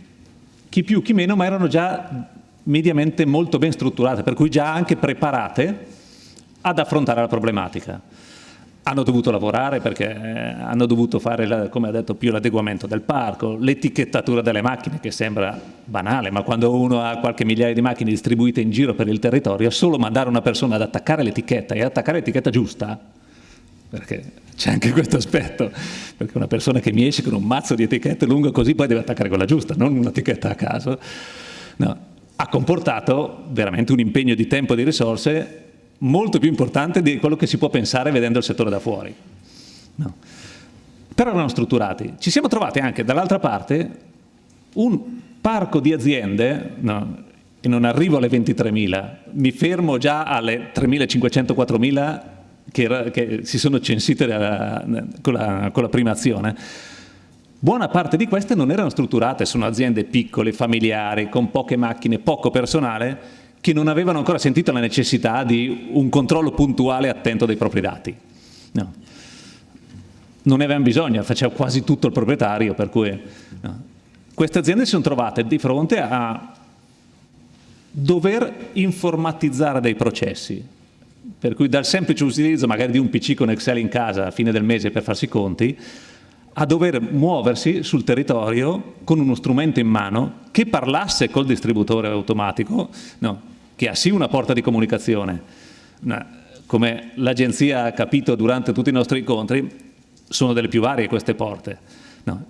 chi più, chi meno, ma erano già mediamente molto ben strutturate, per cui già anche preparate ad affrontare la problematica. Hanno dovuto lavorare perché eh, hanno dovuto fare, la, come ha detto più l'adeguamento del parco, l'etichettatura delle macchine, che sembra banale, ma quando uno ha qualche migliaia di macchine distribuite in giro per il territorio, solo mandare una persona ad attaccare l'etichetta e attaccare l'etichetta giusta, perché c'è anche questo aspetto, perché una persona che mi esce con un mazzo di etichette lungo così poi deve attaccare quella giusta, non un'etichetta a caso. No, ha comportato veramente un impegno di tempo e di risorse molto più importante di quello che si può pensare vedendo il settore da fuori. No. Però erano strutturati. Ci siamo trovati anche dall'altra parte un parco di aziende, no, e non arrivo alle 23.000, mi fermo già alle 3.500-4.000 che, che, si sono censite da, con, la, con la prima azione, Buona parte di queste non erano strutturate, sono aziende piccole, familiari, con poche macchine, poco personale, che non avevano ancora sentito la necessità di un controllo puntuale e attento dei propri dati. No. Non ne avevano bisogno, faceva quasi tutto il proprietario, per cui no. queste aziende si sono trovate di fronte a dover informatizzare dei processi, per cui dal semplice utilizzo magari di un PC con Excel in casa a fine del mese per farsi i conti, a dover muoversi sul territorio con uno strumento in mano che parlasse col distributore automatico, no, che ha sì una porta di comunicazione, no, come l'agenzia ha capito durante tutti i nostri incontri, sono delle più varie queste porte. No.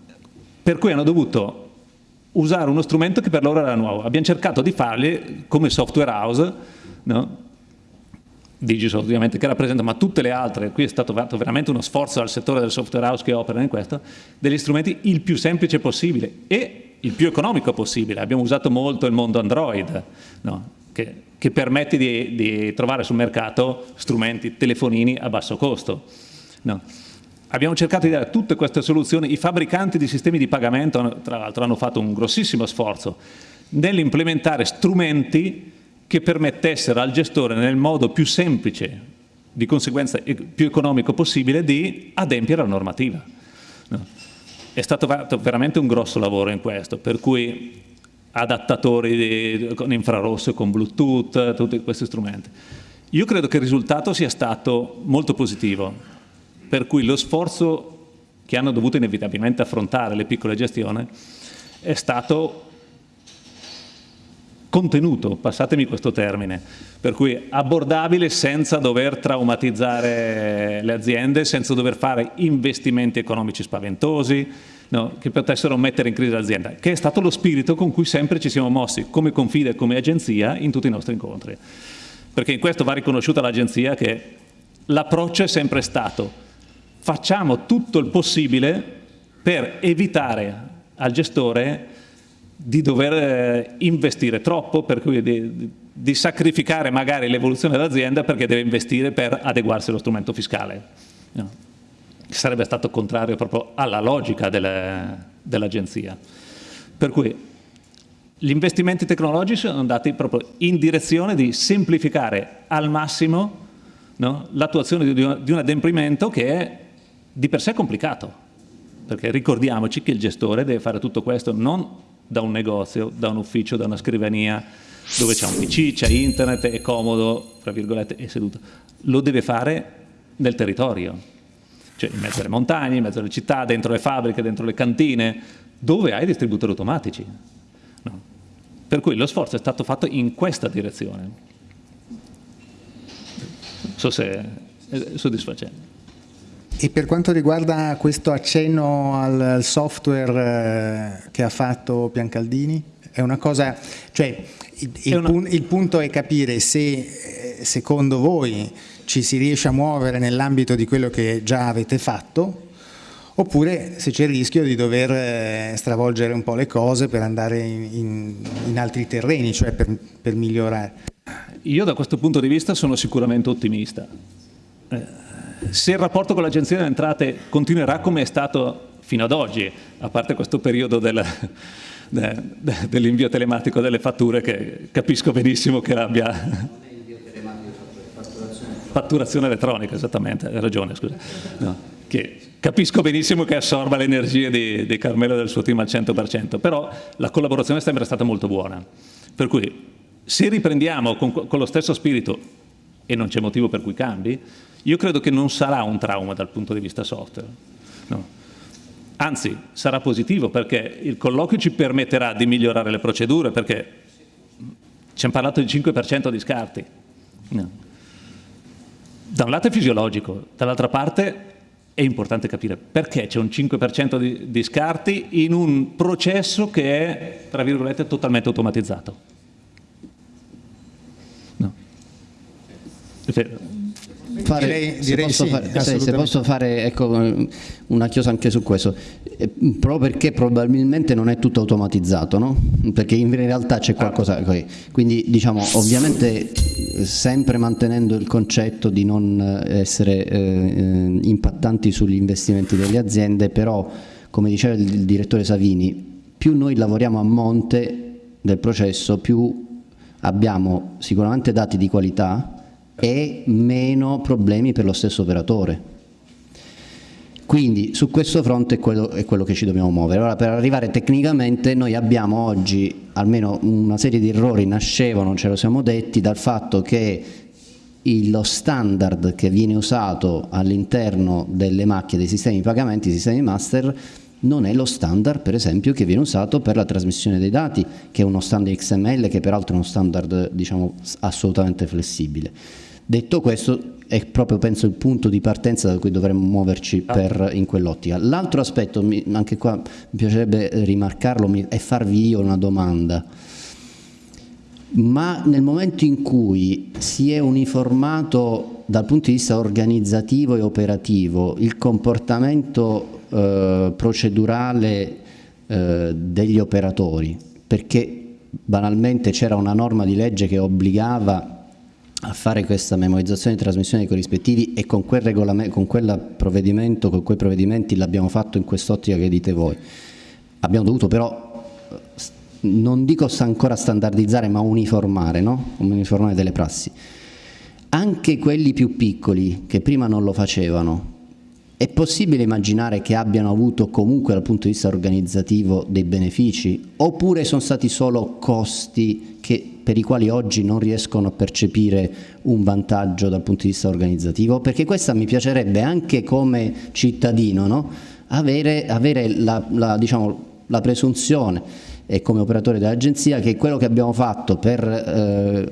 Per cui hanno dovuto usare uno strumento che per loro era nuovo. Abbiamo cercato di farli come software house, no? Digisoft ovviamente che rappresenta, ma tutte le altre, qui è stato fatto veramente uno sforzo al settore del software house che opera in questo, degli strumenti il più semplice possibile e il più economico possibile. Abbiamo usato molto il mondo Android, no? che, che, permette di, di, trovare sul mercato strumenti, telefonini a basso costo. No? Abbiamo cercato di dare tutte queste soluzioni, i fabbricanti di sistemi di pagamento tra l'altro hanno fatto un grossissimo sforzo nell'implementare strumenti che permettessero al gestore nel modo più semplice, di conseguenza più economico possibile, di adempiere alla normativa. No. È stato fatto veramente un grosso lavoro in questo, per cui adattatori di, con infrarosso con Bluetooth, tutti questi strumenti. Io credo che il risultato sia stato molto positivo, per cui lo sforzo che hanno dovuto inevitabilmente affrontare le piccole gestioni è stato contenuto, passatemi questo termine, per cui abbordabile senza dover traumatizzare le aziende, senza dover fare investimenti economici spaventosi, no, che potessero mettere in crisi l'azienda, che è stato lo spirito con cui sempre ci siamo mossi come confida e come agenzia in tutti i nostri incontri. Perché in questo va riconosciuta l'agenzia che l'approccio è sempre stato facciamo tutto il possibile per evitare al gestore di dover eh, investire troppo, per cui di, di sacrificare magari l'evoluzione dell'azienda perché deve investire per adeguarsi allo strumento fiscale. No. Sarebbe stato contrario proprio alla logica dell'agenzia. Dell per cui gli investimenti tecnologici sono andati proprio in direzione di semplificare al massimo no, l'attuazione di, un adempimento che è di per sé complicato, perché ricordiamoci che il gestore deve fare tutto questo non da un negozio, da un ufficio, da una scrivania, dove c'è un PC, c'è internet, è comodo, tra virgolette, è seduto. Lo deve fare nel territorio, cioè in mezzo alle montagne, in mezzo alle città, dentro le fabbriche, dentro le cantine, dove hai distributori automatici. No. Per cui lo sforzo è stato fatto in questa direzione. Non so se è soddisfacente. E per quanto riguarda questo accenno al software eh, che ha fatto Piancaldini, è una cosa, cioè il, il, una... Pun il punto è capire se eh, secondo voi ci si riesce a muovere nell'ambito di quello che già avete fatto oppure se c'è il rischio di dover eh, stravolgere un po' le cose per andare in, in, in altri terreni, cioè per, per migliorare. Io da questo punto di vista sono sicuramente ottimista. Eh se il rapporto con l'Agenzia delle Entrate continuerà come è stato fino ad oggi, a parte questo periodo del, de, de, dell'invio telematico delle fatture che capisco benissimo che abbia... Fatturazione elettronica, esattamente, hai ragione, scusa. No, che capisco benissimo che assorba le energie di, di Carmelo e del suo team al 100%, però la collaborazione è sempre stata molto buona. Per cui se riprendiamo con, con lo stesso spirito, e non c'è motivo per cui cambi, io credo che non sarà un trauma dal punto di vista software. No. Anzi, sarà positivo perché il colloquio ci permetterà di migliorare le procedure perché ci hanno parlato di 5% di scarti. No. Da un lato è fisiologico, dall'altra parte è importante capire perché c'è un 5% di, di, scarti in un processo che è, tra virgolette, totalmente automatizzato. No fare, direi, direi se, posso sì, fare, se posso fare ecco, una chiosa anche su questo, eh, proprio perché probabilmente non è tutto automatizzato, no? perché in realtà c'è qualcosa, quindi diciamo ovviamente sempre mantenendo il concetto di non essere eh, impattanti sugli investimenti delle aziende, però come diceva il direttore Savini, più noi lavoriamo a monte del processo, più abbiamo sicuramente dati di qualità e meno problemi per lo stesso operatore. Quindi su questo fronte è quello, è quello, che ci dobbiamo muovere. Ora per arrivare tecnicamente noi abbiamo oggi almeno una serie di errori nascevano, ce lo siamo detti, dal fatto che lo standard che viene usato all'interno delle macchine dei sistemi di pagamenti, sistemi master, non è lo standard per esempio che viene usato per la trasmissione dei dati, che è uno standard XML che peraltro è uno standard diciamo, assolutamente flessibile. Detto questo, è proprio penso il punto di partenza da cui dovremmo muoverci ah. per, in quell'ottica. L'altro aspetto, anche qua mi piacerebbe rimarcarlo, è farvi io una domanda. Ma nel momento in cui si è uniformato dal punto di vista organizzativo e operativo il comportamento eh, procedurale eh, degli operatori, perché banalmente c'era una norma di legge che obbligava a fare questa memorizzazione e trasmissione dei corrispettivi e con quel, con quel provvedimento, con quei provvedimenti l'abbiamo fatto in quest'ottica che dite voi. Abbiamo dovuto però, non dico ancora standardizzare, ma uniformare, no? uniformare delle prassi. Anche quelli più piccoli, che prima non lo facevano, è possibile immaginare che abbiano avuto comunque dal punto di vista organizzativo dei benefici oppure sono stati solo costi che, per i quali oggi non riescono a percepire un vantaggio dal punto di vista organizzativo? Perché questa mi piacerebbe anche come cittadino no? avere, avere la, la, diciamo, la, presunzione e come operatore dell'agenzia che quello che abbiamo fatto per eh,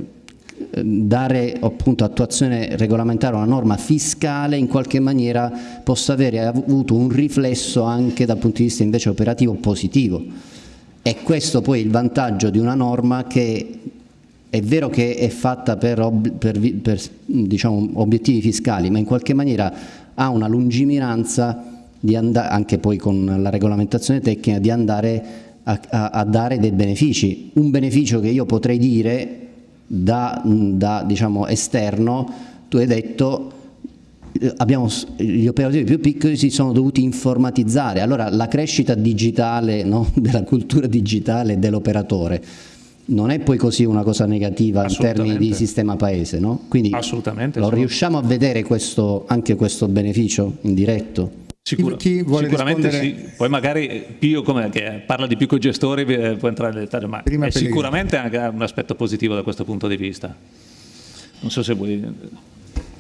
dare appunto attuazione regolamentare a una norma fiscale in qualche maniera possa avere avuto un riflesso anche dal punto di vista invece operativo positivo. E questo poi il vantaggio di una norma che è vero che è fatta per, per, per diciamo, obiettivi fiscali, ma in qualche maniera ha una lungimiranza anche poi con la regolamentazione tecnica di andare a, a, a dare dei benefici. Un beneficio che io potrei dire da, da diciamo, esterno, tu hai detto eh, abbiamo, gli operatori più piccoli si sono dovuti informatizzare, allora la crescita digitale, no, della cultura digitale dell'operatore non è poi così una cosa negativa in termini di sistema paese, no? Quindi Assolutamente, lo riusciamo a vedere questo, anche questo beneficio indiretto? Sicur chi vuole sicuramente rispondere... sì, poi magari Pio come, che parla di piccoli gestori eh, può entrare nel dettaglio, ma Prima è sicuramente anche un aspetto positivo da questo punto di vista. Non so se vuoi...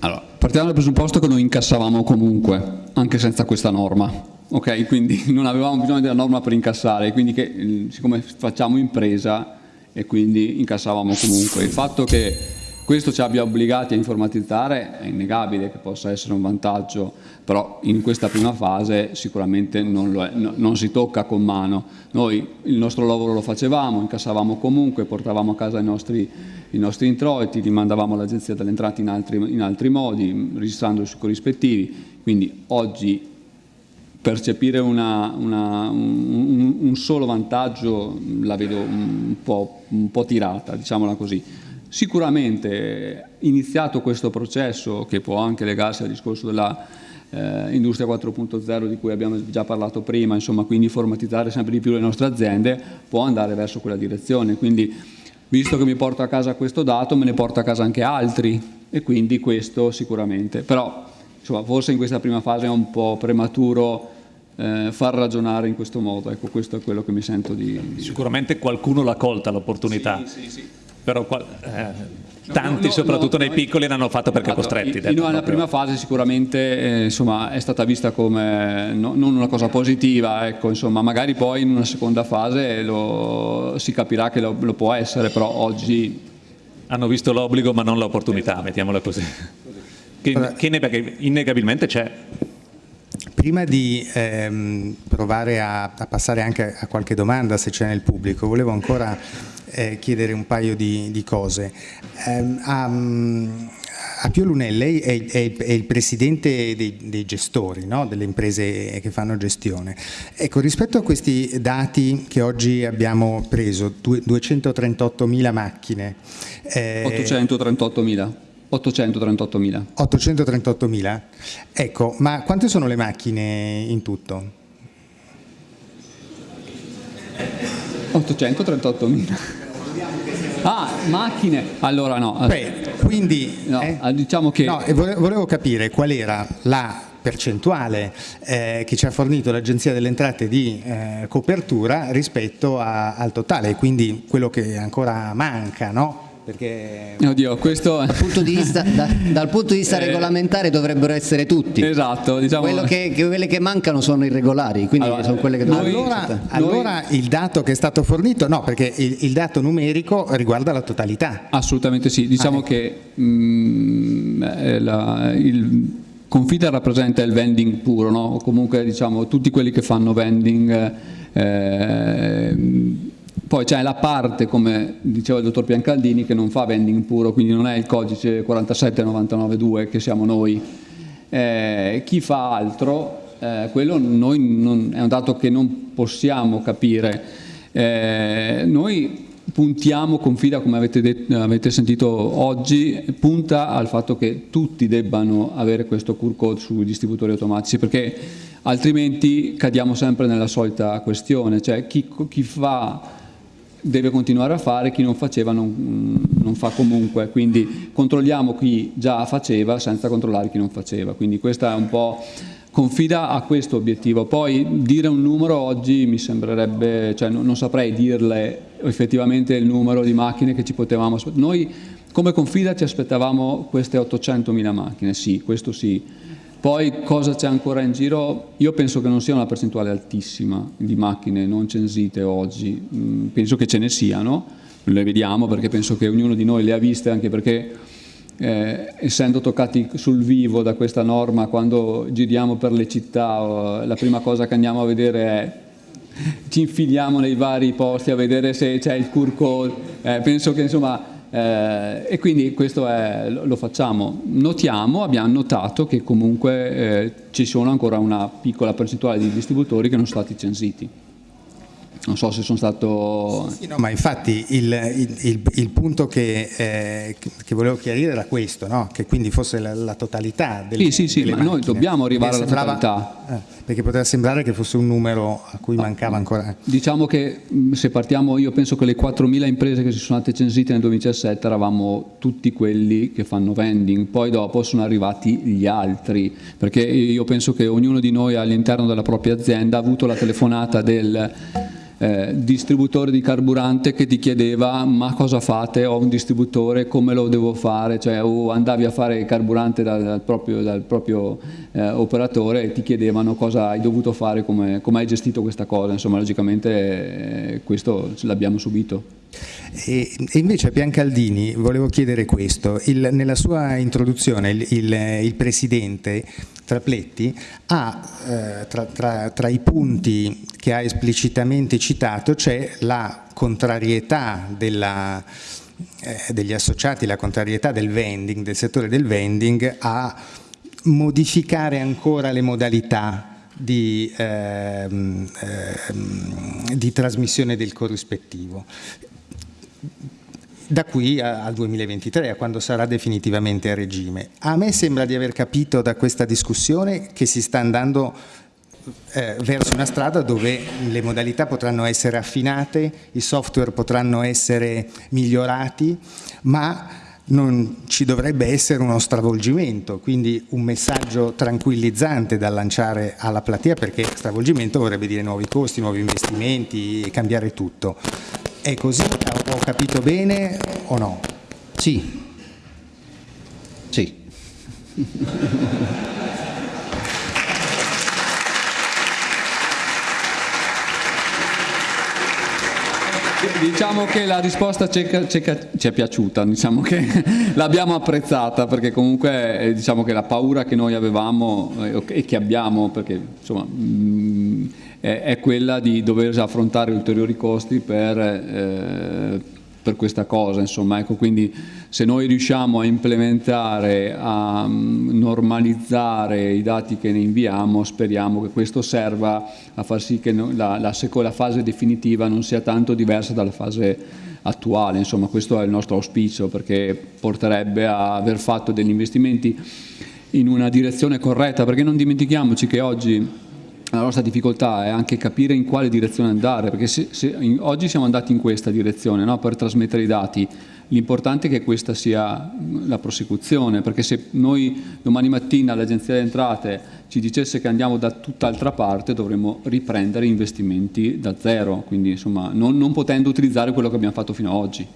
Allora, partiamo dal presupposto che noi incassavamo comunque, anche senza questa norma, ok? Quindi non avevamo bisogno della norma per incassare, quindi che, siccome facciamo impresa e quindi incassavamo comunque. Il fatto che questo ci abbia obbligati a informatizzare è innegabile che possa essere un vantaggio, però in questa prima fase sicuramente non, è, no, non, si tocca con mano. Noi il nostro lavoro lo facevamo, incassavamo comunque, portavamo a casa i nostri, i nostri introiti, li mandavamo all'Agenzia delle Entrate in altri, in altri modi, registrando sui corrispettivi, quindi oggi percepire una, una, un, un, solo vantaggio la vedo un po', un po' tirata, diciamola così. Sicuramente iniziato questo processo, che può anche legarsi al discorso della eh, industria 4.0 di cui abbiamo già parlato prima, insomma, quindi informatizzare sempre di più le nostre aziende, può andare verso quella direzione. Quindi, visto che mi porto a casa questo dato, me ne porto a casa anche altri e quindi questo sicuramente. Però, insomma, forse in questa prima fase è un po' prematuro eh, far ragionare in questo modo, ecco questo è quello che mi sento di... di... Sicuramente qualcuno l'ha colta l'opportunità. Sì, sì, sì però eh, tanti, no, no, soprattutto no, nei piccoli, l'hanno fatto perché esatto, costretti. In, nella prima fase sicuramente eh, insomma, è stata vista come no, non una cosa positiva, ecco, insomma, magari poi in una seconda fase lo, si capirà che lo, lo, può essere, però oggi... Hanno visto l'obbligo ma non l'opportunità, esatto. mettiamola così. Che, che innegabilmente c'è. Prima di ehm, provare a, a, passare anche a qualche domanda se c'è nel pubblico, volevo ancora eh, chiedere un paio di, di cose. Um, um, a Pio Lunelli lei è, è, è, il presidente dei, dei gestori, no? delle imprese che fanno gestione. Ecco, rispetto a questi dati che oggi abbiamo preso, 238.000 macchine. Eh, 838.000. 838.000. 838.000? Ecco, ma quante sono le macchine in tutto? 838 mila. Ah, macchine. Allora no. Beh, quindi no, eh? diciamo che... No, volevo capire qual era la percentuale eh, che ci ha fornito l'Agenzia delle Entrate di eh, copertura rispetto a, al totale, quindi quello che ancora manca, no? Perché... Oddio, questo... dal, punto di vista, da, dal punto di vista eh, regolamentare dovrebbero essere tutti. Esatto. Diciamo... Che, che, quelle che mancano sono irregolari, quindi allora, sono quelle che dovrebbero Allora, allora il dato che è stato fornito, no, perché il, il, dato numerico riguarda la totalità. Assolutamente sì, diciamo ah, ecco. che mh, mm, eh, la, il Confida rappresenta il vending puro, no? o comunque diciamo tutti quelli che fanno vending eh, poi c'è la parte, come diceva il dottor Piancaldini, che non fa vending puro, quindi non è il codice 47992 che siamo noi. Eh, chi fa altro, eh, quello non, è un dato che non possiamo capire. Eh, noi puntiamo, confida come avete, detto, avete, sentito oggi, punta al fatto che tutti debbano avere questo QR code sui distributori automatici perché altrimenti cadiamo sempre nella solita questione, cioè chi, chi fa deve continuare a fare, chi non faceva non, non, fa comunque, quindi controlliamo chi già faceva senza controllare chi non faceva, quindi questa è un po' confida a questo obiettivo, poi dire un numero oggi mi sembrerebbe, cioè non, non saprei dirle effettivamente il numero di macchine che ci potevamo aspettare, noi come confida ci aspettavamo queste 800.000 macchine, sì, questo sì, poi cosa c'è ancora in giro? Io penso che non sia una percentuale altissima di macchine non censite oggi, mm, penso che ce ne siano, le vediamo perché penso che ognuno di noi le ha viste anche perché eh, essendo toccati sul vivo da questa norma quando giriamo per le città la prima cosa che andiamo a vedere è ci infiliamo nei vari posti a vedere se c'è il QR eh, penso che insomma eh, e quindi questo è, lo facciamo. Notiamo, abbiamo notato che comunque eh, ci sono ancora una piccola percentuale di distributori che non sono stati censiti. Non so se sono stato... Sì, no, ma infatti il, il, il punto che, eh, che, volevo chiarire era questo, no? che quindi fosse la, la totalità delle Sì, sì, sì, ma noi dobbiamo arrivare alla sembrava, totalità. Eh, perché poteva sembrare che fosse un numero a cui mancava ancora. Diciamo che se partiamo, io penso che le 4.000 imprese che si sono state censite nel 2017 eravamo tutti quelli che fanno vending, poi dopo sono arrivati gli altri, perché io penso che ognuno di noi all'interno della propria azienda ha avuto la telefonata del eh, distributore di carburante che ti chiedeva ma cosa fate, ho un distributore, come lo devo fare, cioè o andavi a fare carburante dal, dal proprio, dal proprio eh, operatore e ti chiedevano cosa hai dovuto fare, come, come hai gestito questa cosa, insomma logicamente eh, questo l'abbiamo subito. E, invece a Biancaldini volevo chiedere questo, il, nella sua introduzione il, il, il Presidente Trapletti ha eh, tra, tra, tra, i punti che ha esplicitamente citato c'è la contrarietà della, eh, degli associati, la contrarietà del vending, del settore del vending a modificare ancora le modalità di, ehm, ehm, di, trasmissione del corrispettivo da qui al 2023, a quando sarà definitivamente a regime. A me sembra di aver capito da questa discussione che si sta andando eh, verso una strada dove le modalità potranno essere affinate, i software potranno essere migliorati, ma non ci dovrebbe essere uno stravolgimento, quindi un messaggio tranquillizzante da lanciare alla platea perché stravolgimento vorrebbe dire nuovi costi, nuovi investimenti, cambiare tutto. È così? Capito bene o no? Sì. Sì. Diciamo che la risposta ci è, ci è piaciuta, diciamo che l'abbiamo apprezzata perché comunque eh, diciamo che la paura che noi avevamo eh, e che abbiamo, perché insomma mm, è quella di dover affrontare ulteriori costi per, eh, per questa cosa, insomma, ecco, quindi se noi riusciamo a implementare, a mm, normalizzare i dati che ne inviamo, speriamo che questo serva a far sì che la, la, la fase definitiva non sia tanto diversa dalla fase attuale, insomma questo è il nostro auspicio perché porterebbe a aver fatto degli investimenti in una direzione corretta, perché non dimentichiamoci che oggi la nostra difficoltà è anche capire in quale direzione andare, perché se, se in, oggi siamo andati in questa direzione no? per trasmettere i dati, l'importante è che questa sia la prosecuzione, perché se noi domani mattina l'Agenzia delle Entrate ci dicesse che andiamo da tutt'altra parte dovremmo riprendere investimenti da zero, quindi insomma non, non potendo utilizzare quello che abbiamo fatto fino ad oggi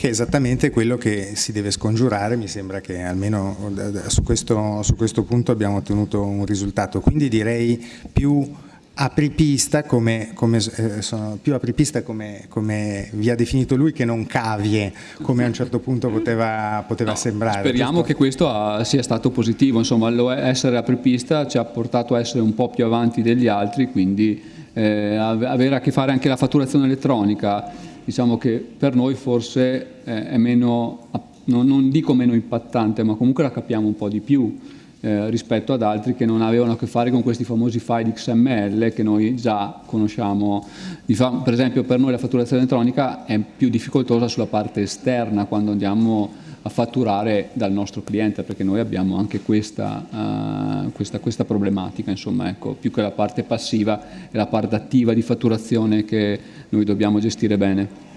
che è esattamente quello che si deve scongiurare, mi sembra che almeno su questo, su questo punto abbiamo ottenuto un risultato, quindi direi più apripista come, come, eh, più apripista come, come, vi ha definito lui che non cavie come a un certo punto poteva, poteva no, sembrare. Speriamo giusto? che questo ha, sia stato positivo, insomma essere apripista ci ha portato a essere un po' più avanti degli altri, quindi eh, avere a che fare anche la fatturazione elettronica diciamo che per noi forse è meno, non dico meno impattante, ma comunque la capiamo un po' di più eh, rispetto ad altri che non avevano a che fare con questi famosi file XML che noi già conosciamo. Per esempio per noi la fatturazione elettronica è più difficoltosa sulla parte esterna quando andiamo a fatturare dal nostro cliente perché noi abbiamo anche questa, uh, questa, questa problematica, insomma, ecco, più che la parte passiva è la parte attiva di fatturazione che noi dobbiamo gestire bene.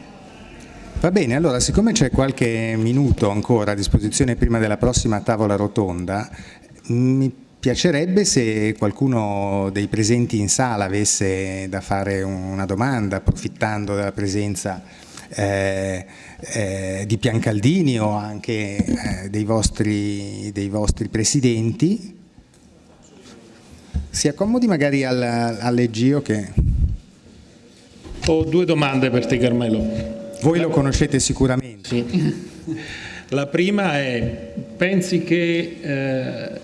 Va bene, allora siccome c'è qualche minuto ancora a disposizione prima della prossima tavola rotonda, mi piacerebbe se qualcuno dei presenti in sala avesse da fare una domanda, approfittando della presenza eh, eh, di Piancaldini o anche eh, dei, vostri, dei, vostri, presidenti. Si accomodi magari al, all'Egio che... Ho due domande per te Carmelo. Voi lo conoscete sicuramente. Sì. La prima è, pensi che eh,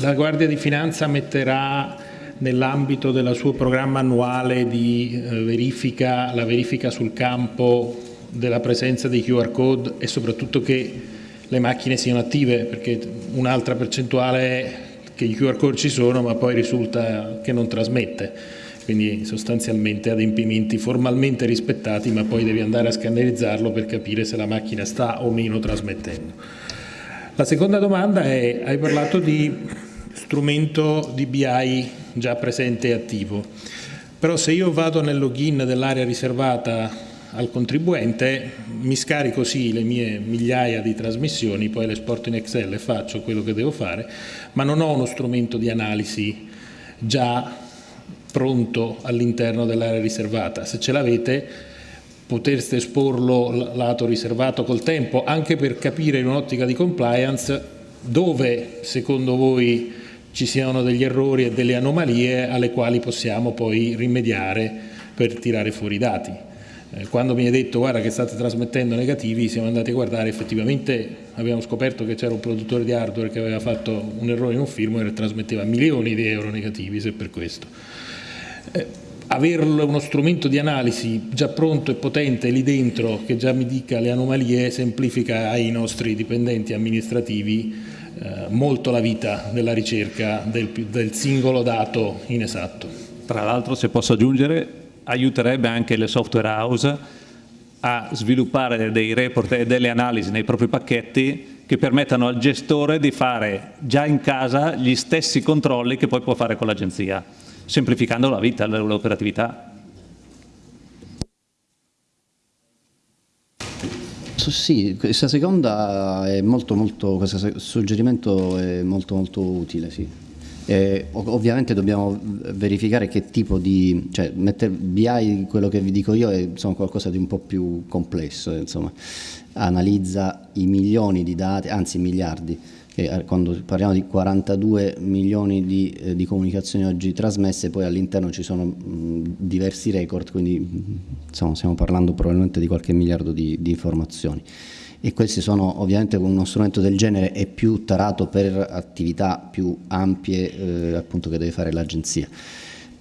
la Guardia di Finanza metterà nell'ambito del suo programma annuale di eh, verifica, la verifica sul campo della presenza dei QR code e soprattutto che le macchine siano attive, perché un'altra percentuale è che i QR code ci sono ma poi risulta che non trasmette, quindi sostanzialmente adempimenti formalmente rispettati ma poi devi andare a scannerizzarlo per capire se la macchina sta o meno trasmettendo. La seconda domanda è, hai parlato di strumento di BI già presente e attivo, però se io vado nel login dell'area riservata al contribuente, mi scarico sì le mie migliaia di trasmissioni, poi le esporto in Excel e faccio quello che devo fare, ma non ho uno strumento di analisi già pronto all'interno dell'area riservata. Se ce l'avete potreste esporlo lato riservato col tempo, anche per capire in un'ottica di compliance dove secondo voi ci siano degli errori e delle anomalie alle quali possiamo poi rimediare per tirare fuori i dati. Eh, quando mi hai detto guarda che state trasmettendo negativi siamo andati a guardare effettivamente abbiamo scoperto che c'era un produttore di hardware che aveva fatto un errore in un firmware e trasmetteva milioni di euro negativi se per questo eh, avere uno strumento di analisi già pronto e potente lì dentro che già mi dica le anomalie semplifica ai nostri dipendenti amministrativi eh, molto la vita della ricerca del, del singolo dato inesatto. Tra l'altro se posso aggiungere aiuterebbe anche le software house a sviluppare dei report e delle analisi nei propri pacchetti che permettano al gestore di fare già in casa gli stessi controlli che poi può fare con l'agenzia, semplificando la vita, l'operatività. Sì, questa seconda è molto molto, questo suggerimento è molto molto utile, sì. Eh, ovviamente dobbiamo verificare che tipo di, cioè mettere BI, quello che vi dico io, è insomma, qualcosa di un po' più complesso, insomma. analizza i milioni di dati, anzi miliardi, eh, quando parliamo di 42 milioni di, eh, di comunicazioni oggi trasmesse, poi all'interno ci sono mh, diversi record, quindi insomma, stiamo parlando probabilmente di qualche miliardo di, di informazioni e questi sono ovviamente con uno strumento del genere è più tarato per attività più ampie eh, appunto che deve fare l'agenzia.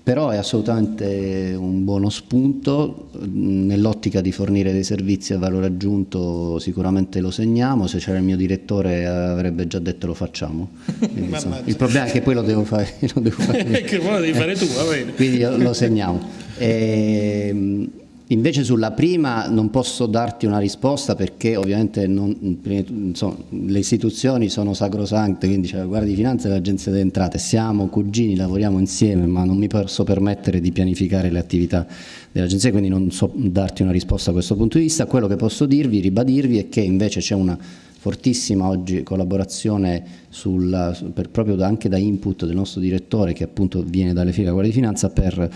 Però è assolutamente un buono spunto. Nell'ottica di fornire dei servizi a valore aggiunto sicuramente lo segniamo. Se c'era il mio direttore avrebbe già detto lo facciamo. Quindi, insomma, il problema è che poi lo devo fare, lo devo fare che poi lo devi fare tu va bene. Quindi lo segniamo. E, ehm, Invece sulla prima non posso darti una risposta perché ovviamente non, insomma, le istituzioni sono sacrosante, quindi c'è la Guardia di Finanza e l'Agenzia delle Entrate, siamo cugini, lavoriamo insieme, ma non mi posso permettere di pianificare le attività dell'Agenzia, quindi non so darti una risposta a questo punto di vista. Quello che posso dirvi, ribadirvi, è che invece c'è una fortissima oggi collaborazione sul, per, proprio da, anche da input del nostro direttore che appunto viene dalle file della Guardia di Finanza per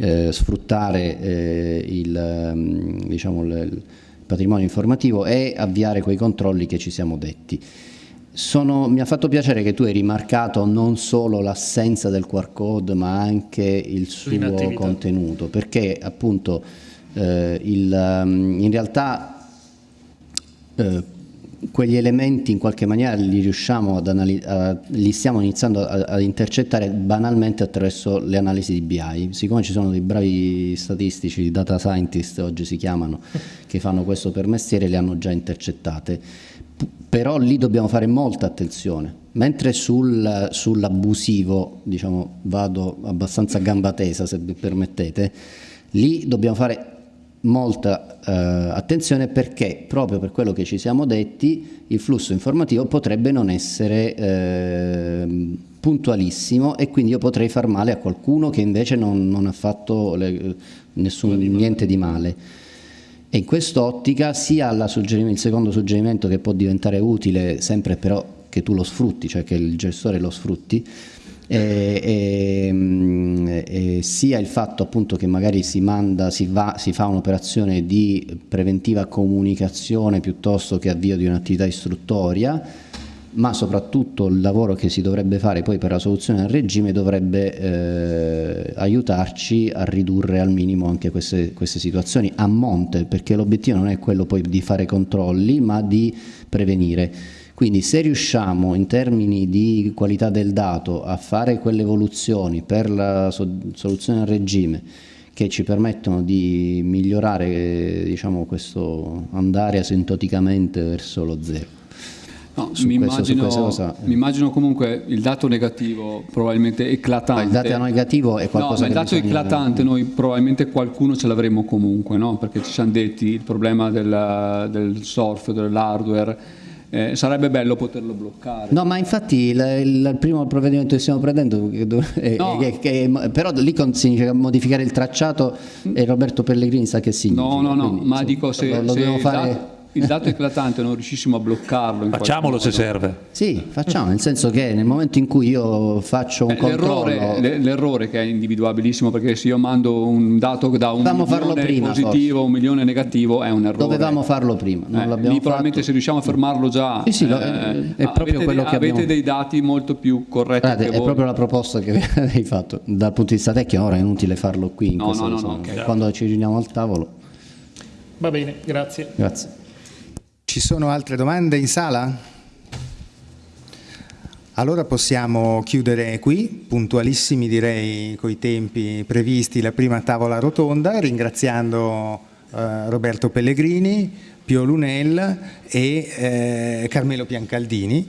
eh, sfruttare eh, il, mm, diciamo, il, patrimonio informativo e avviare quei controlli che ci siamo detti. Sono, mi ha fatto piacere che tu hai rimarcato non solo l'assenza del QR code ma anche il suo contenuto perché appunto eh, il, mm, in realtà eh, quegli elementi in qualche maniera li riusciamo ad analizzare, li stiamo iniziando ad intercettare banalmente attraverso le analisi di BI. Siccome ci sono dei bravi statistici, data scientist oggi si chiamano, che fanno questo per mestiere, le hanno già intercettate. Però lì dobbiamo fare molta attenzione, mentre sul, sull'abusivo, diciamo, vado abbastanza a gamba tesa se mi permettete, lì dobbiamo fare molta eh, attenzione perché proprio per quello che ci siamo detti il flusso informativo potrebbe non essere eh, puntualissimo e quindi io potrei far male a qualcuno che invece non, non ha fatto le, nessun, niente di male. E in quest'ottica sia il secondo suggerimento che può diventare utile sempre però che tu lo sfrutti, cioè che il gestore lo sfrutti, e, e, mm, e, sia il fatto appunto che magari si, manda, si, va, si fa un'operazione di preventiva comunicazione piuttosto che avvio di un'attività istruttoria, ma soprattutto il lavoro che si dovrebbe fare poi per la soluzione del regime dovrebbe eh, aiutarci a ridurre al minimo anche queste, queste situazioni a monte, perché l'obiettivo non è quello poi di fare controlli, ma di prevenire. Quindi se riusciamo in termini di qualità del dato a fare quelle evoluzioni per la soluzione al regime che ci permettono di migliorare diciamo, questo andare asintoticamente verso lo zero. No, mi, questo, immagino, mi, immagino, comunque il dato negativo probabilmente eclatante. Ma il dato negativo è qualcosa no, ma il dato eclatante noi probabilmente qualcuno ce l'avremo comunque, no? perché ci siamo detti il problema del, del software, dell'hardware eh, sarebbe bello poterlo bloccare. No, ma infatti il, il primo provvedimento che stiamo prendendo, è, no. è, è, però lì significa modificare il tracciato e Roberto Pellegrini sa che significa. No, no, no, Quindi, ma insomma, dico se, lo, lo se fare il dato eclatante non riuscissimo a bloccarlo. Facciamolo se serve. Sì, facciamo, nel senso che nel momento in cui io faccio un eh, controllo... L'errore che è individuabilissimo, perché se io mando un dato da un Dovevamo milione prima, positivo a un milione negativo è un errore. Dovevamo farlo prima, non eh, l'abbiamo fatto. probabilmente se riusciamo a fermarlo già... Sì, sì, eh, è proprio avete, quello che abbiamo... Avete dei dati molto più corretti Guardate, È voi. proprio la proposta che hai fatto. Dal punto di vista tecnico ora è inutile farlo qui, in no, no, no, no, okay. quando ci riuniamo al tavolo. Va bene, grazie. Grazie. Ci sono altre domande in sala? Allora possiamo chiudere qui, puntualissimi direi coi tempi previsti, la prima tavola rotonda, ringraziando eh, Roberto Pellegrini, Pio Lunel e eh, Carmelo Piancaldini